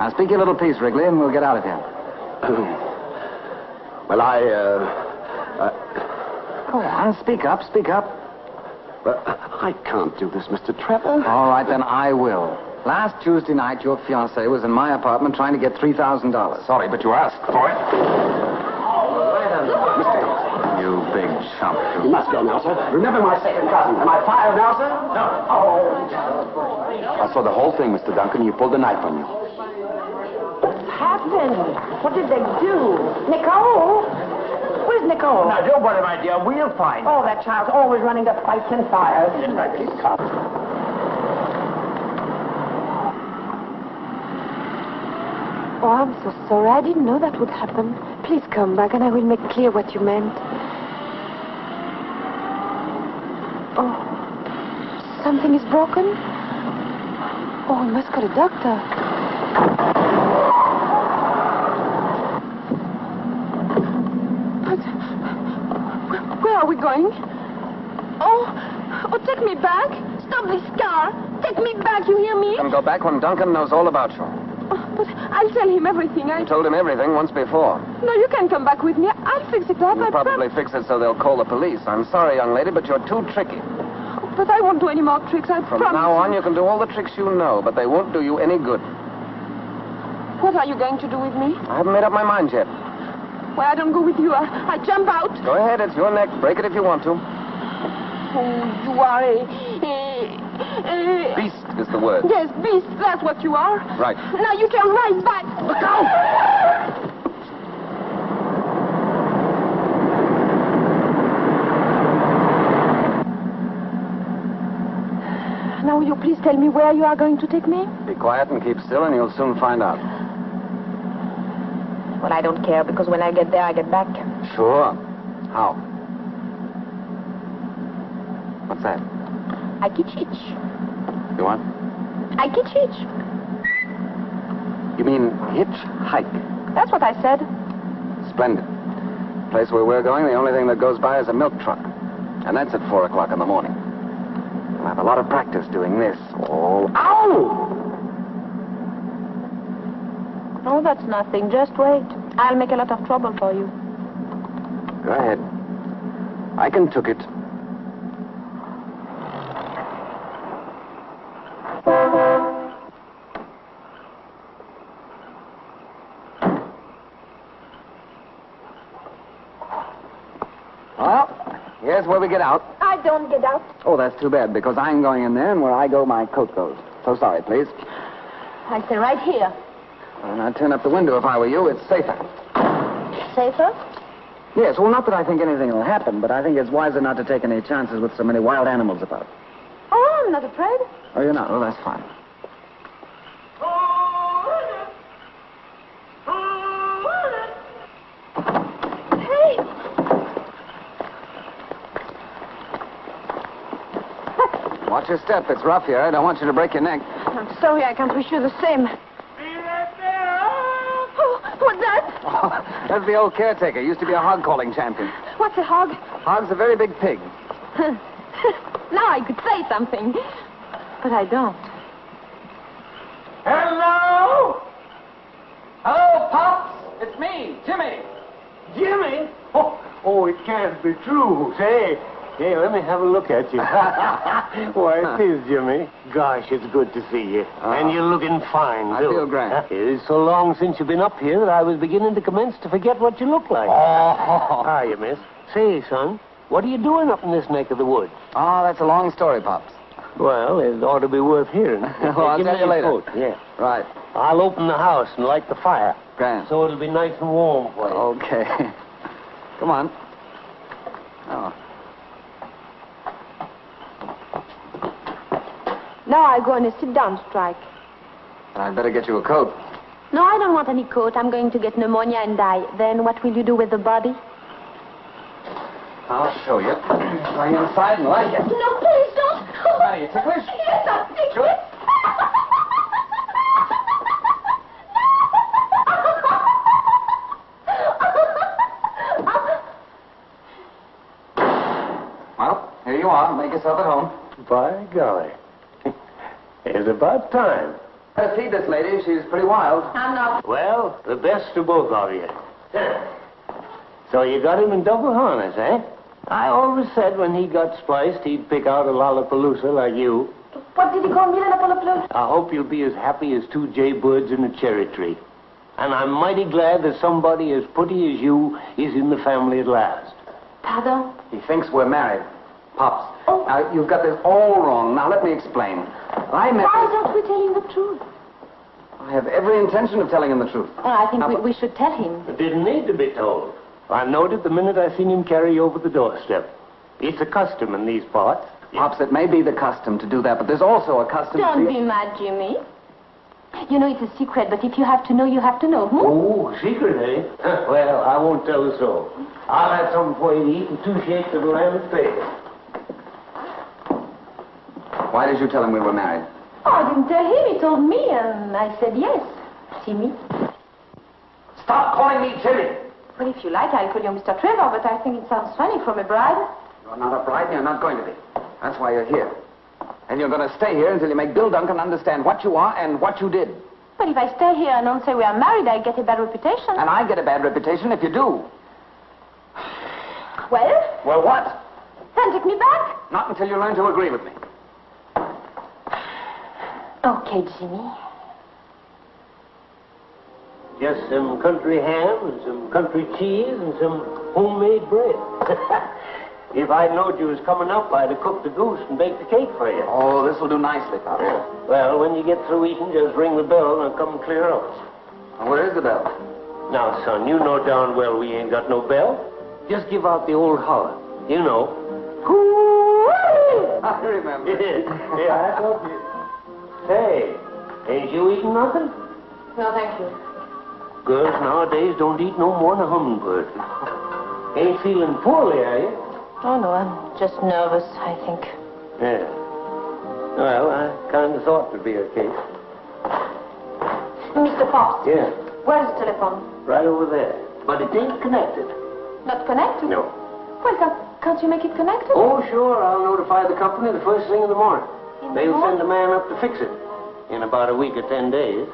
Now speak your little piece, Wrigley, and we'll get out of here. well, I, uh, Go on, speak up, speak up. But I can't do this, Mr. Trevor. All right, then I will. Last Tuesday night, your fiancée was in my apartment trying to get $3,000. Sorry, but you asked for it. Mr. You big chump. You must go now, sir. Remember my second cousin. Am I fired now, sir? No. Oh. I saw the whole thing, Mr. Duncan. You pulled the knife on you. What's happened? What did they do? Nicole? Where's Nicole? Now, don't worry, my dear. We'll find Oh, that child's always running to fights and fires. Oh, I'm so sorry. I didn't know that would happen. Please come back and I will make clear what you meant. Oh, something is broken? Oh, we must call a doctor. But where are we going? Oh, oh, take me back. Stop this car. Take me back, you hear me? Come go back when Duncan knows all about you. I'll tell him everything. I... You told him everything once before. No, you can come back with me. I'll fix it up. You'll probably fix it so they'll call the police. I'm sorry, young lady, but you're too tricky. But I won't do any more tricks. I From promise. now on, you can do all the tricks you know, but they won't do you any good. What are you going to do with me? I haven't made up my mind yet. Well, I don't go with you. I, I jump out. Go ahead, it's your neck. Break it if you want to. Oh, you are a, a, a... Beast is the word. Yes, beast. That's what you are. Right. Now you turn right back. Look out! Now, will you please tell me where you are going to take me? Be quiet and keep still, and you'll soon find out. Well, I don't care because when I get there, I get back. Sure. How? What's that? I kitchich. You want? I kitchich. You mean hitchhike? That's what I said. Splendid. Place where we're going, the only thing that goes by is a milk truck. And that's at four o'clock in the morning. We'll have a lot of practice doing this. Oh, ow! No, that's nothing. Just wait. I'll make a lot of trouble for you. Go ahead. I can took it. Here's where we get out. I don't get out. Oh, that's too bad, because I'm going in there, and where I go, my coat goes. So sorry, please. I stay right here. And I'd turn up the window if I were you. It's safer. Safer? Yes, well, not that I think anything will happen, but I think it's wiser not to take any chances with so many wild animals about. Oh, I'm not afraid. Oh, you're not? Well, that's fine. Hey! Watch your step. It's rough here. I don't want you to break your neck. I'm sorry, I can't wish you the same. Oh, what's that? That's the old caretaker. Used to be a hog calling champion. What's a hog? Hog's a very big pig. now I could say something. But I don't. Hello? Hello, Pops. It's me, Jimmy. Jimmy? Oh, oh, it can't be true. Say, hey, let me have a look at you. Why, it is, Jimmy. Gosh, it's good to see you. Ah. and you're looking fine, I too. feel grand. It is so long since you've been up here that I was beginning to commence to forget what you look like. Oh. How are you, miss? Say, son, what are you doing up in this neck of the woods? Oh, that's a long story, Pops. Well, it ought to be worth hearing. well, I'll Give tell you later. coat, Yeah. Right. I'll open the house and light the fire. Grand. So it'll be nice and warm for you. Okay. Come on. Oh. Now I'll go on a sit-down strike. And I'd better get you a coat. No, I don't want any coat. I'm going to get pneumonia and die. Then what will you do with the body? I'll show you. Going inside and like it. No, please don't. Are you ticklish? Yes, I'm ticklish. Good. well, here you are. Make yourself at home. By golly it's about time. Better see this lady. She's pretty wild. I'm not. Well, the best of both of you. So you got him in double harness, eh? I always said when he got spliced, he'd pick out a lollapalooza like you. What did he call me, Lollapalooza? I hope you'll be as happy as two jaybirds in a cherry tree. And I'm mighty glad that somebody as pretty as you is in the family at last. Pardon? He thinks we're married. Pops. Oh. Now, you've got this all wrong. Now, let me explain. I met... Why don't we tell him the truth? I have every intention of telling him the truth. Well, I think we, we should tell him. It didn't need to be told. I knowed it the minute I seen him carry you over the doorstep. It's a custom in these parts. Pops, it may be the custom to do that, but there's also a custom Don't to... be mad, Jimmy. You know it's a secret, but if you have to know, you have to know. Hmm? Oh, secret, eh? well, I won't tell the soul. I'll have something for you to eat and two shakes of lamb and face. Why did you tell him we were married? Oh, I didn't tell him. He told me, and I said yes. Jimmy. Stop calling me Jimmy. Well, if you like, I'll call you Mr. Trevor, but I think it sounds funny from a bride. You're not a bride, and you're not going to be. That's why you're here. And you're going to stay here until you make Bill Duncan understand what you are and what you did. But if I stay here and don't say we are married, I get a bad reputation. And I get a bad reputation if you do. Well, Well, what? then take me back. Not until you learn to agree with me. Okay, Jimmy. Just some country ham and some country cheese and some homemade bread. if I'd known you was coming up, I'd have cooked the goose and baked the cake for you. Oh, this will do nicely, Pops. Well, when you get through eating, just ring the bell and I'll come and clear out. And where is the bell? Now, son, you know darn well we ain't got no bell. Just give out the old holler. You know. I remember. yeah, I told you. Say, ain't you eating nothing? No, thank you. Girls nowadays don't eat no more than a hummingbird. Ain't feeling poorly, are you? Oh, no, I'm just nervous, I think. Yeah. Well, I kind of thought it'd be a case. Mr. Pops, Yeah, where's the telephone? right over there. But it ain't connected. Not connected? No. Well, can't, can't you make it connected? Oh, sure. I'll notify the company the first thing in the morning. In the They'll send a man up to fix it in about a week or ten days.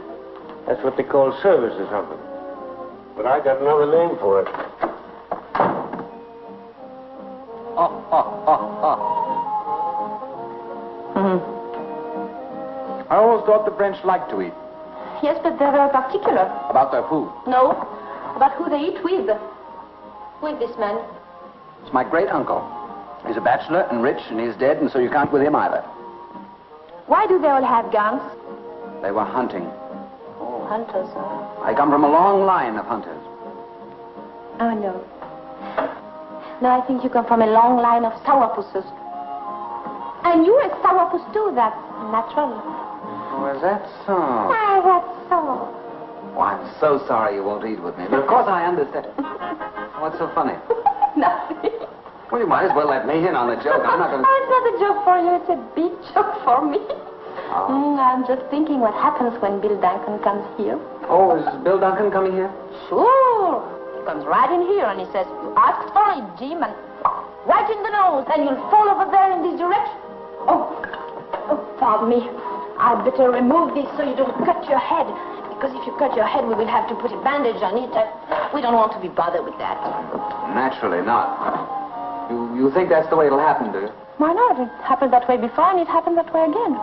That's what they call service or something. But I got another name for it. Oh, oh, oh, oh. Mm-hmm. I always thought the French liked to eat. Yes, but they're very particular. About their food. No, about who they eat with. With this man. It's my great uncle. He's a bachelor and rich, and he's dead, and so you can't with him either. Why do they all have guns? They were hunting. Oh, hunters. I come from a long line of hunters. Oh, no. No, I think you come from a long line of sourpusses. And you're a sourpuss too, that's natural. Oh, is that so? Ah, that's so. Oh, I'm so sorry you won't eat with me. But of course I understand. What's so funny? Nothing. Well, you might as well let me in on the joke. I'm not going Oh, to... it's not a joke for you, it's a big joke for me. Oh. Mm, I'm just thinking what happens when Bill Duncan comes here. Oh, is Bill Duncan coming here? Sure. He comes right in here and he says, You asked for it, Jim, and right in the nose, and you'll fall over there in this direction. Oh, oh, pardon me. I'd better remove this so you don't cut your head. Because if you cut your head, we will have to put a bandage on it. we don't want to be bothered with that. Naturally not. You, you think that's the way it'll happen, do you? Why not? It happened that way before, and it happened that way again.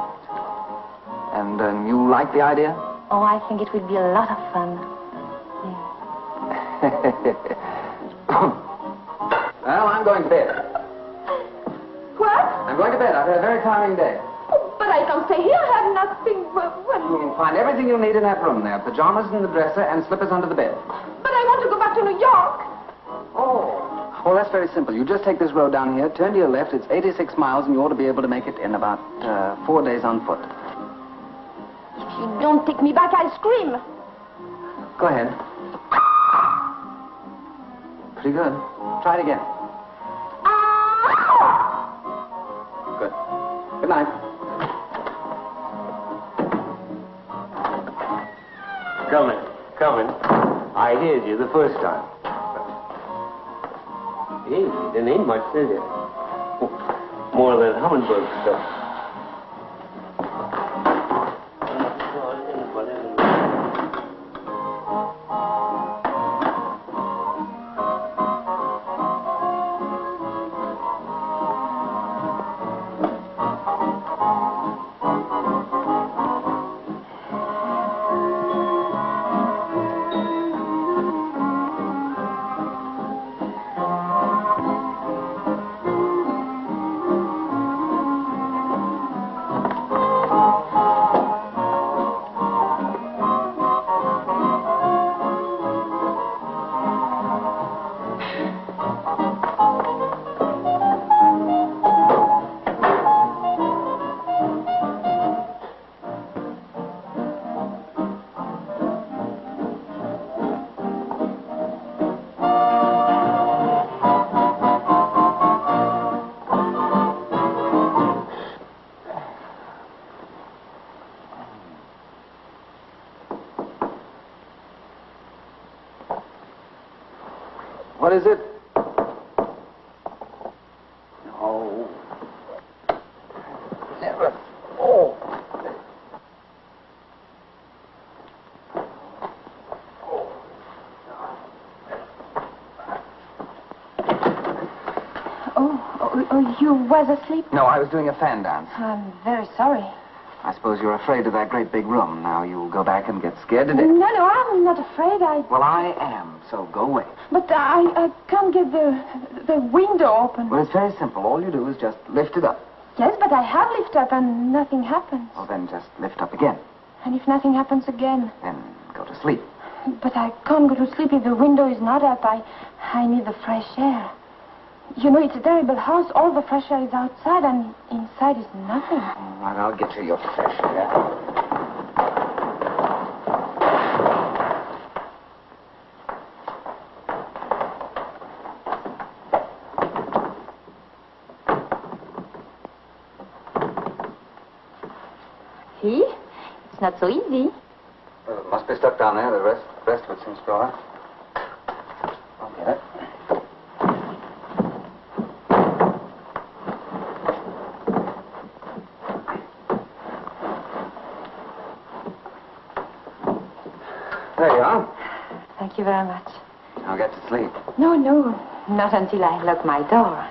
And um, you like the idea? Oh, I think it will be a lot of fun. Yeah. well, I'm going to bed. What? I'm going to bed. I've had a very tiring day. But I don't stay here. I have nothing. But, You can find everything you'll need in that room there. Pajamas in the dresser and slippers under the bed. but I want to go back to New York. Well, that's very simple. You just take this road down here, turn to your left. It's 86 miles, and you ought to be able to make it in about uh, four days on foot. If you don't take me back, I'll scream. Go ahead. Pretty good. Try it again. Good. Good night. Coming, coming. I heard you the first time. Hey, didn't eat much, did it? More of that Hummingbird stuff. You was asleep? No, I was doing a fan dance. I'm very sorry. I suppose you're afraid of that great big room. Now you'll go back and get scared to death. No, no, I'm not afraid. I. Well, I am, so go away. But I, I can't get the the window open. Well, it's very simple. All you do is just lift it up. Yes, but I have lifted up and nothing happens. Well, then just lift up again. And if nothing happens again? Then go to sleep. But I can't go to sleep if the window is not up. I, I need the fresh air. You know, it's a terrible house. All the fresh air is outside, and inside is nothing. All right, I'll get you your fresh air. See? It's not so easy. Well, it must be stuck down there. The rest, the rest of it seems to all right. I'll get it. There you are. Thank you very much. Now get to sleep. No, no, not until I lock my door.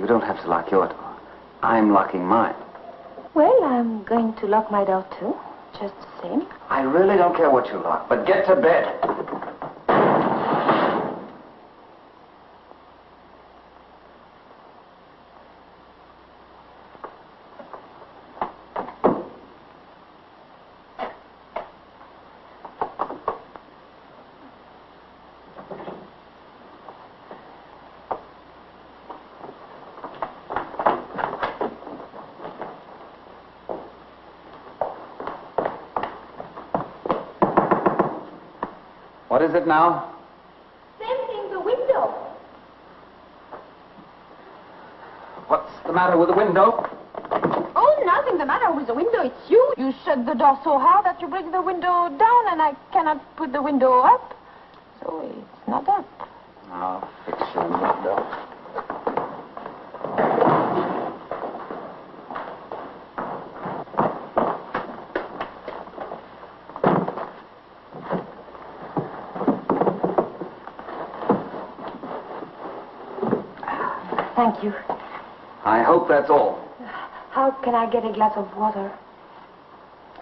You don't have to lock your door. I'm locking mine. Well, I'm going to lock my door too, just the same. I really don't care what you lock, but get to bed. What is it now? Same thing, the window. What's the matter with the window? Oh, nothing the matter with the window. It's you. You shut the door so hard that you break the window down, and I cannot put the window up. So it's not up. I'll fix your window. Thank you. I hope that's all. How can I get a glass of water?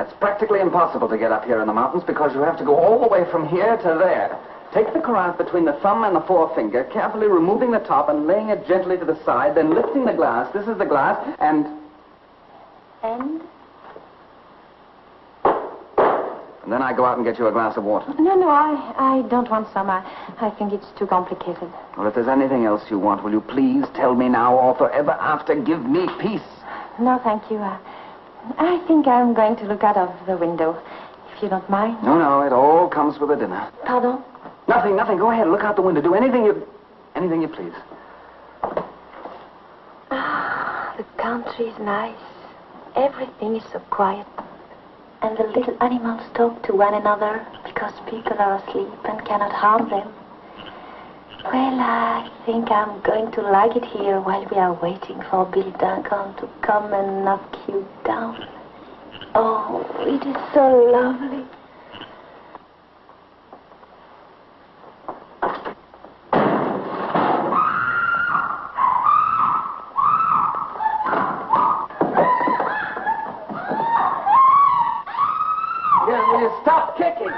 It's practically impossible to get up here in the mountains because you have to go all the way from here to there. Take the carafe between the thumb and the forefinger, carefully removing the top and laying it gently to the side, then lifting the glass. This is the glass, and. And? And then I go out and get you a glass of water. No, no, I, I don't want some. I, I think it's too complicated. Well, if there's anything else you want, will you please tell me now or forever after give me peace? No, thank you. Uh, I think I'm going to look out of the window, if you don't mind. No, no, it all comes with the dinner. Pardon? Nothing, nothing. Go ahead, look out the window. Do anything you. anything you please. Ah, the country is nice. Everything is so quiet. And the little animals talk to one another because people are asleep and cannot harm them. Well, I think I'm going to like it here while we are waiting for Bill Duncan to come and knock you down. Oh, it is so lovely. Yeah, will you stop kicking?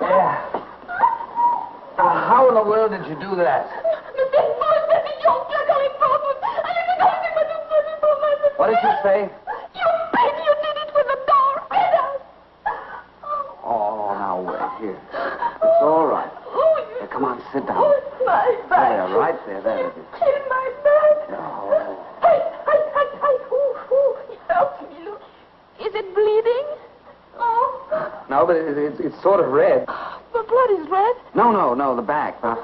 Yeah. Uh, how in the world did you do that? What did you say? You baby, you did it with the door. Get out. Oh, now wait here. It's all right. Here, come on, sit down. My There, right there, there it is. In my back. Oh. Hey, hey, hey, hey. Ooh, ooh. It hurts me. Look. Is it bleeding? Oh. No, but it, it's, it's sort of red. The blood is red. No, no, no, the back. Uh,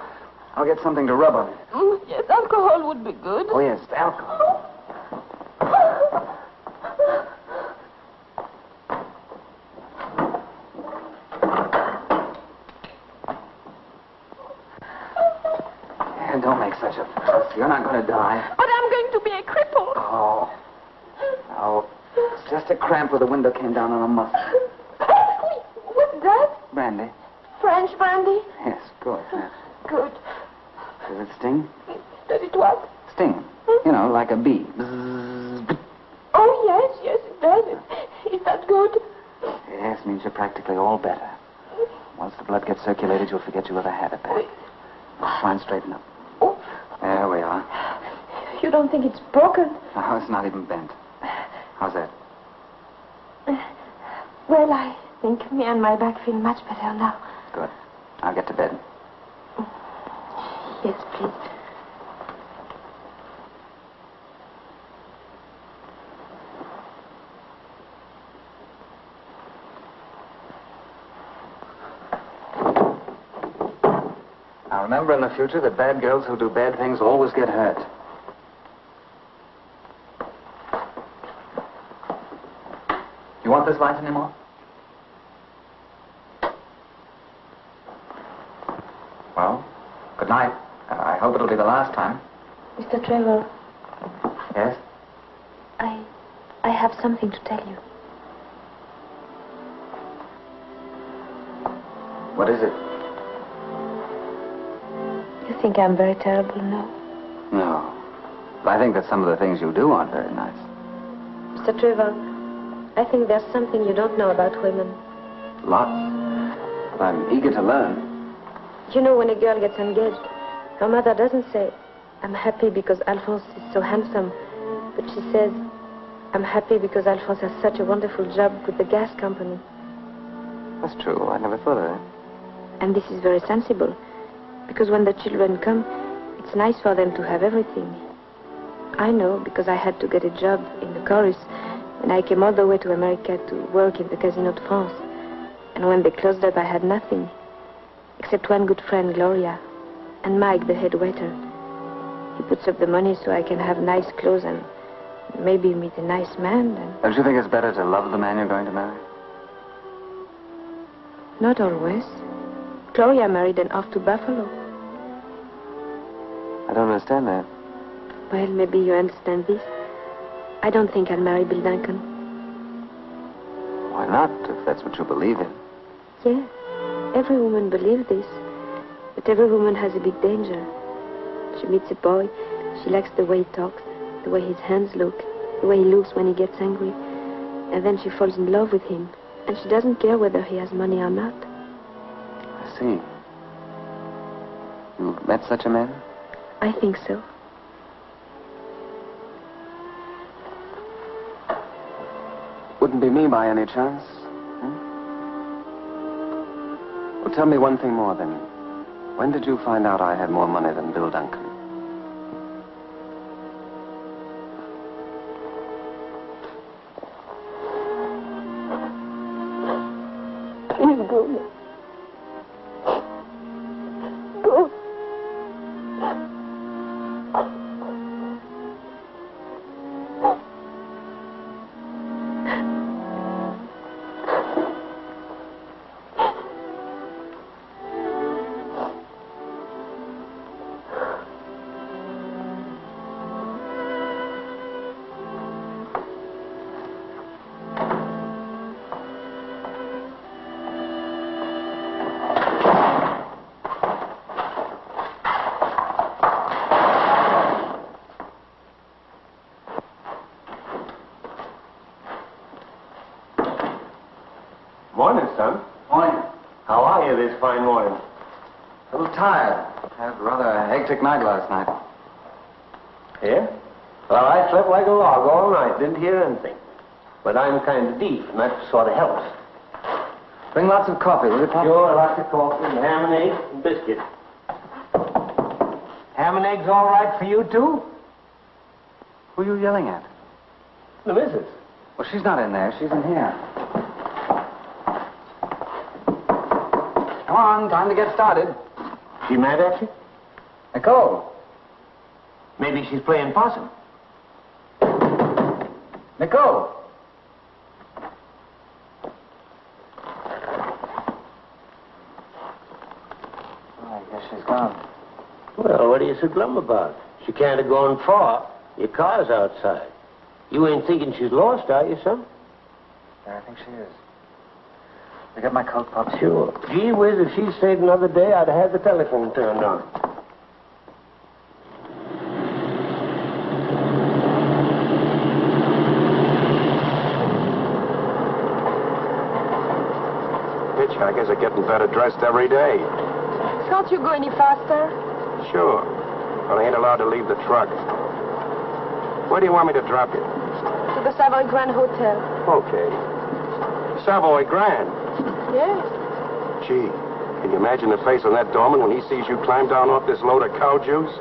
I'll get something to rub on it. Mm, yes, alcohol would be good. Oh, yes, alcohol. And don't make such a fuss. You're not going to die. But I'm going to be a cripple. Oh. Oh. It's just a cramp where the window came down on a muscle. What's that? Brandy. French brandy? Yes, good. yes. Good. Does it sting? Does it what? Sting. You know, like a bee. Oh, yes, yes, it does. Is that good? Yes, means you're practically all better. Once the blood gets circulated, you'll forget you ever had it back. Try and straighten up. There we are. You don't think it's broken? Oh, it's not even bent. How's that? Well, I think me and my back feel much better now. Good. I'll get to bed. Yes, please. Now future that bad girls who do bad things always get hurt. You want this light anymore? Well, good night. I hope it'll be the last time. Mr. Trevor, Yes? I, I have something to tell you. What is it? Think I'm very terrible now? No. But I think that some of the things you do aren't very nice. Mr. Trevor, I think there's something you don't know about women. Lots. But I'm eager to learn. You know, when a girl gets engaged, her mother doesn't say, I'm happy because Alphonse is so handsome, but she says, I'm happy because Alphonse has such a wonderful job with the gas company. That's true. I never thought of that. And this is very sensible, because when the children come, it's nice for them to have everything. I know, because I had to get a job in the chorus, and I came all the way to America to work in the Casino de France. And when they closed up, I had nothing, except one good friend, Gloria, and Mike, the head waiter. He puts up the money so I can have nice clothes and maybe meet a nice man, and Don't you think it's better to love the man you're going to marry? not always. Gloria married and off to Buffalo. I don't understand that. Well, maybe you understand this. I don't think I'll marry Bill Duncan. Why not, if that's what you believe in? Yes, every woman believes this. But every woman has a big danger. She meets a boy, she likes the way he talks, the way his hands look, the way he looks when he gets angry. And then she falls in love with him. And she doesn't care whether he has money or not. See. You met such a man? I think so. Wouldn't be me by any chance. Hmm? Well, tell me one thing more then. When did you find out I had more money than Bill Duncan? Hectic night last night. Yeah? Well, I slept like a log all night. Didn't hear anything. But I'm kind of deep, and that sort of helps. Bring lots of coffee, will you, Pop? Sure, lots of coffee, and ham and eggs, and biscuit. Ham and eggs all right for you, too? Who are you yelling at? The missus. Well, she's not in there. She's in here. Come on, time to get started. She mad at you? Nicole. Maybe she's playing possum. Nicole. Oh, I guess she's gone. Well, what are you so glum about? She can't have gone far. Your car's outside. You ain't thinking she's lost, are you, son? Yeah, I think she is. You got my coat, Pop? Sure. Gee whiz, if she stayed another day, I'd have had the telephone turned on. Hitchhikers are getting better dressed every day. Can't you go any faster? Sure. But I ain't allowed to leave the truck. Where do you want me to drop you? To the Savoy Grand Hotel. Okay. Savoy Grand. Yes. Gee, can you imagine the face on that doorman when he sees you climb down off this load of cow juice?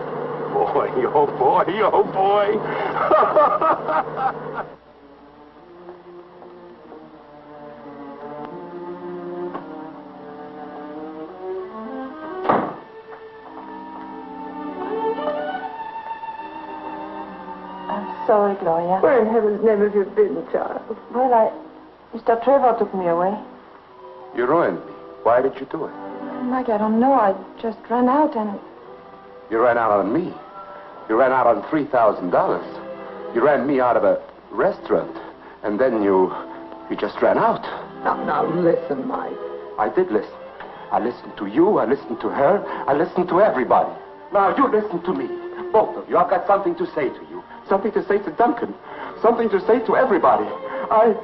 Boy, oh boy, oh boy. I'm sorry, Gloria. Where in heaven's name have you been, child? Well, I... Mr. Trevor took me away. you ruined me. Why did you do it? Mike, I don't know. I just ran out and... You ran out on me. You ran out on $3,000. You ran me out of a restaurant. And then you... you just ran out. Now, now, listen, Mike. I did listen. I listened to you. I listened to her. I listened to everybody. Now you listen to me. Both of you. I've got something to say to you. Something to say to Duncan. Something to say to everybody. I...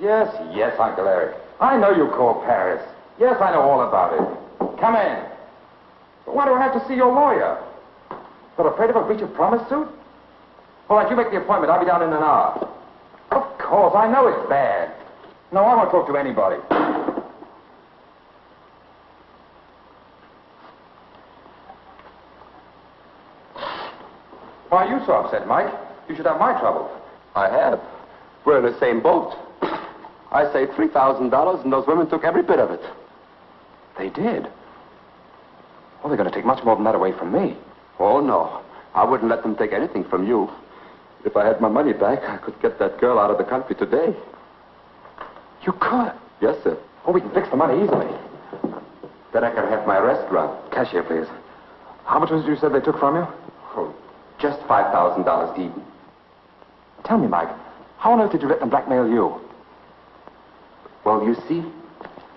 Yes, yes, Uncle Eric. I know you called Paris. Yes, I know all about it. Come in. But why do I have to see your lawyer? But afraid of a breach of promise suit? All right, you make the appointment. I'll be down in an hour. Of course, I know it's bad. No, I won't talk to anybody. Why are you so upset, Mike? You should have my trouble. I have. We're in the same boat. I saved $3,000, and those women took every bit of it. They did? Well, they're going to take much more than that away from me. Oh, no. I wouldn't let them take anything from you. If I had my money back, I could get that girl out of the country today. You could? Yes, sir. Oh, we can fix the money easily. Then I can have my restaurant. Cashier, please. How much was it you said they took from you? Oh, just $5,000 even. Tell me, Mike, how on earth did you let them blackmail you? Well, you see,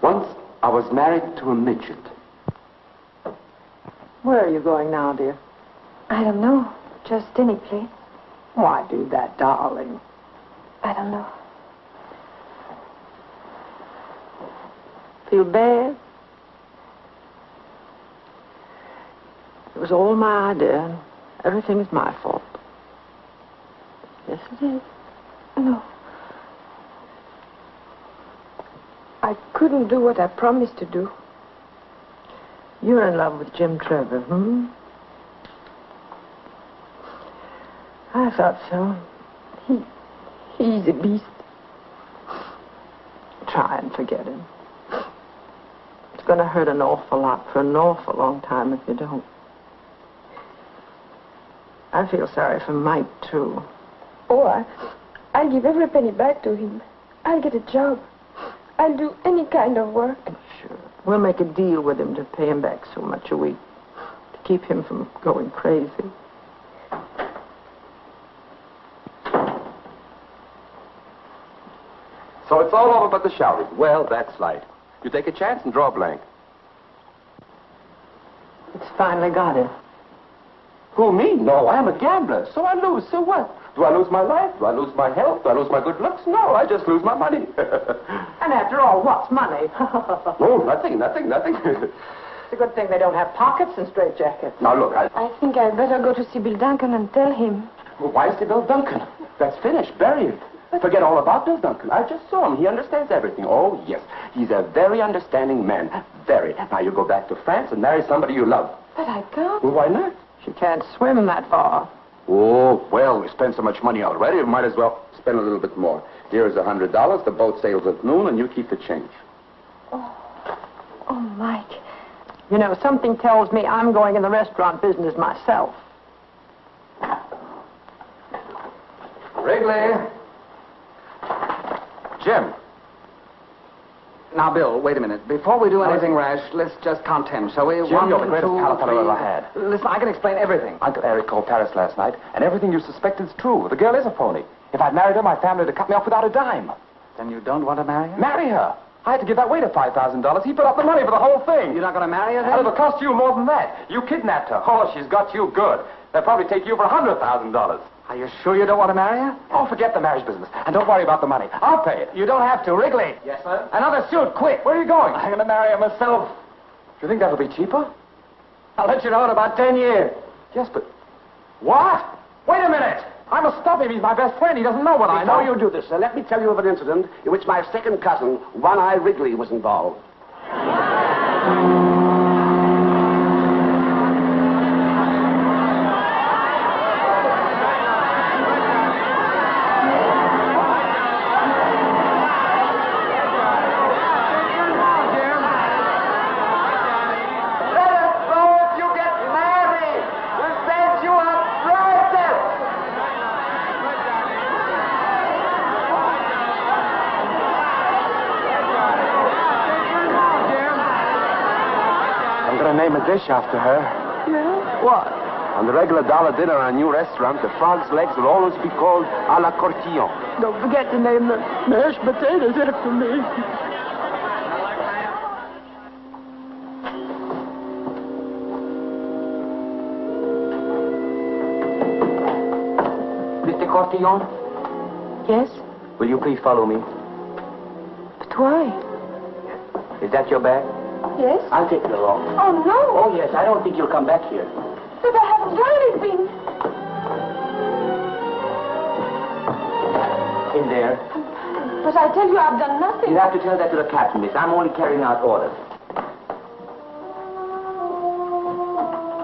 once I was married to a midget. Where are you going now, dear? I don't know. Just any place. Why do that, darling? I don't know. Feel bad? It was all my idea, and everything is my fault. Yes, it is. No. I couldn't do what I promised to do. You're in love with Jim Trevor, hmm? I thought so. He, he's a beast. Try and forget him. It's going to hurt an awful lot for an awful long time if you don't. I feel sorry for Mike, too. Oh, I, I'll give every penny back to him. I'll get a job. I'll do any kind of work. Sure. We'll make a deal with him to pay him back so much a week to keep him from going crazy. It's all over but the shouting. Well, that's light. You take a chance and draw a blank. It's finally got it. Who, me? No, I am a gambler. So I lose. So what? Do I lose my life? Do I lose my health? Do I lose my good looks? No, I just lose my money. And after all, what's money? no, oh, nothing, nothing, nothing. It's a good thing they don't have pockets and straitjackets. now, look, I... I think I'd better go to see Bill Duncan and tell him. Well, why is it Bill Duncan? That's finished, buried. Forget all about Bill Duncan. I just saw him. He understands everything. Oh, yes. He's a very understanding man. Very. Now you go back to France and marry somebody you love. But I can't. Well, why not? She can't swim that far. Oh, well, we spent so much money already, we might as well spend a little bit more. Here's a hundred dollars. The boat sails at noon, and you keep the change. Oh, oh, Mike. You know, something tells me I'm going in the restaurant business myself. Wrigley. Jim. Now, Bill, wait a minute. Before we do anything rash, let's just count ten, shall we? Jim, you're the greatest two, pal fellow three. I ever had. Listen, I can explain everything. Uncle Eric called Paris last night, and everything you suspect is true. The girl is a phony. If I'd married her, my family would have cut me off without a dime. Then you don't want to marry her? Marry her? I had to give that waiter $5,000. He put up the money for the whole thing. You're not going to marry her, then? And it'll cost you more than that. You kidnapped her. Oh, she's got you good. They'll probably take you for a $100,000. Are you sure you don't want to marry her? Oh, forget the marriage business. And don't worry about the money. I'll pay it. You don't have to. Wrigley. Yes, sir? Another suit, quick. Where are you going? I'm going to marry her myself. Do you think that'll be cheaper? I'll let you know in about ten years. Yes, but... What? Wait a minute. I must stop him. He's my best friend. He doesn't know what I know. Before you do this, sir, let me tell you of an incident in which my second cousin, One Eye Wrigley, was involved. Let us know if you get married. We'll send you a present. I'm going to name a dish after her. Yeah? What? On the regular dollar dinner in a new restaurant, the frog's legs will always be called a la Cortillon. Don't forget to name the mashed potatoes after me. Mr. Cortillon, Yes? will you please follow me? But why? Is that your bag? Yes? I'll take it along. Oh, no. Oh, yes, I don't think you'll come back here. But I haven't done anything. In there. But I tell you, I've done nothing. You'll have to tell that to the captain, miss. I'm only carrying out orders.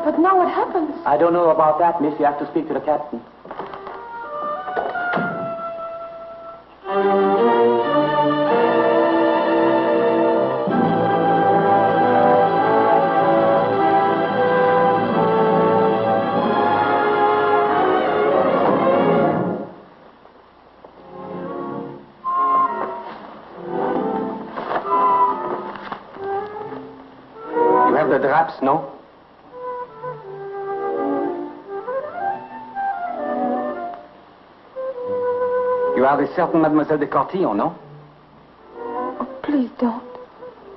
But now what happens? I don't know about that, miss. You have to speak to the captain. The certain Mademoiselle de Cortillon, no? Oh, please don't.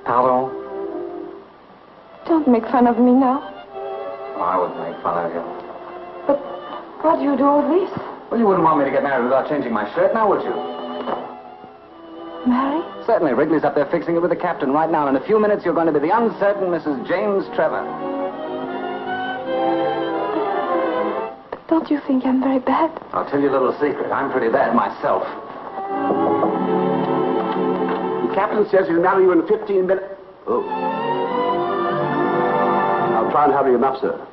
Pardon? Don't make fun of me now. Oh, I wouldn't make fun of you. But why do you do all this? Well, you wouldn't want me to get married without changing my shirt now, would you? Marry? Certainly. Wrigley's up there fixing it with the captain right now. In a few minutes, you're going to be the uncertain Mrs. James Trevor. You think I'm very bad? I'll tell you a little secret. I'm pretty bad myself. The captain says he'll marry you in 15 minutes. Oh. I'll try and hurry him up, sir.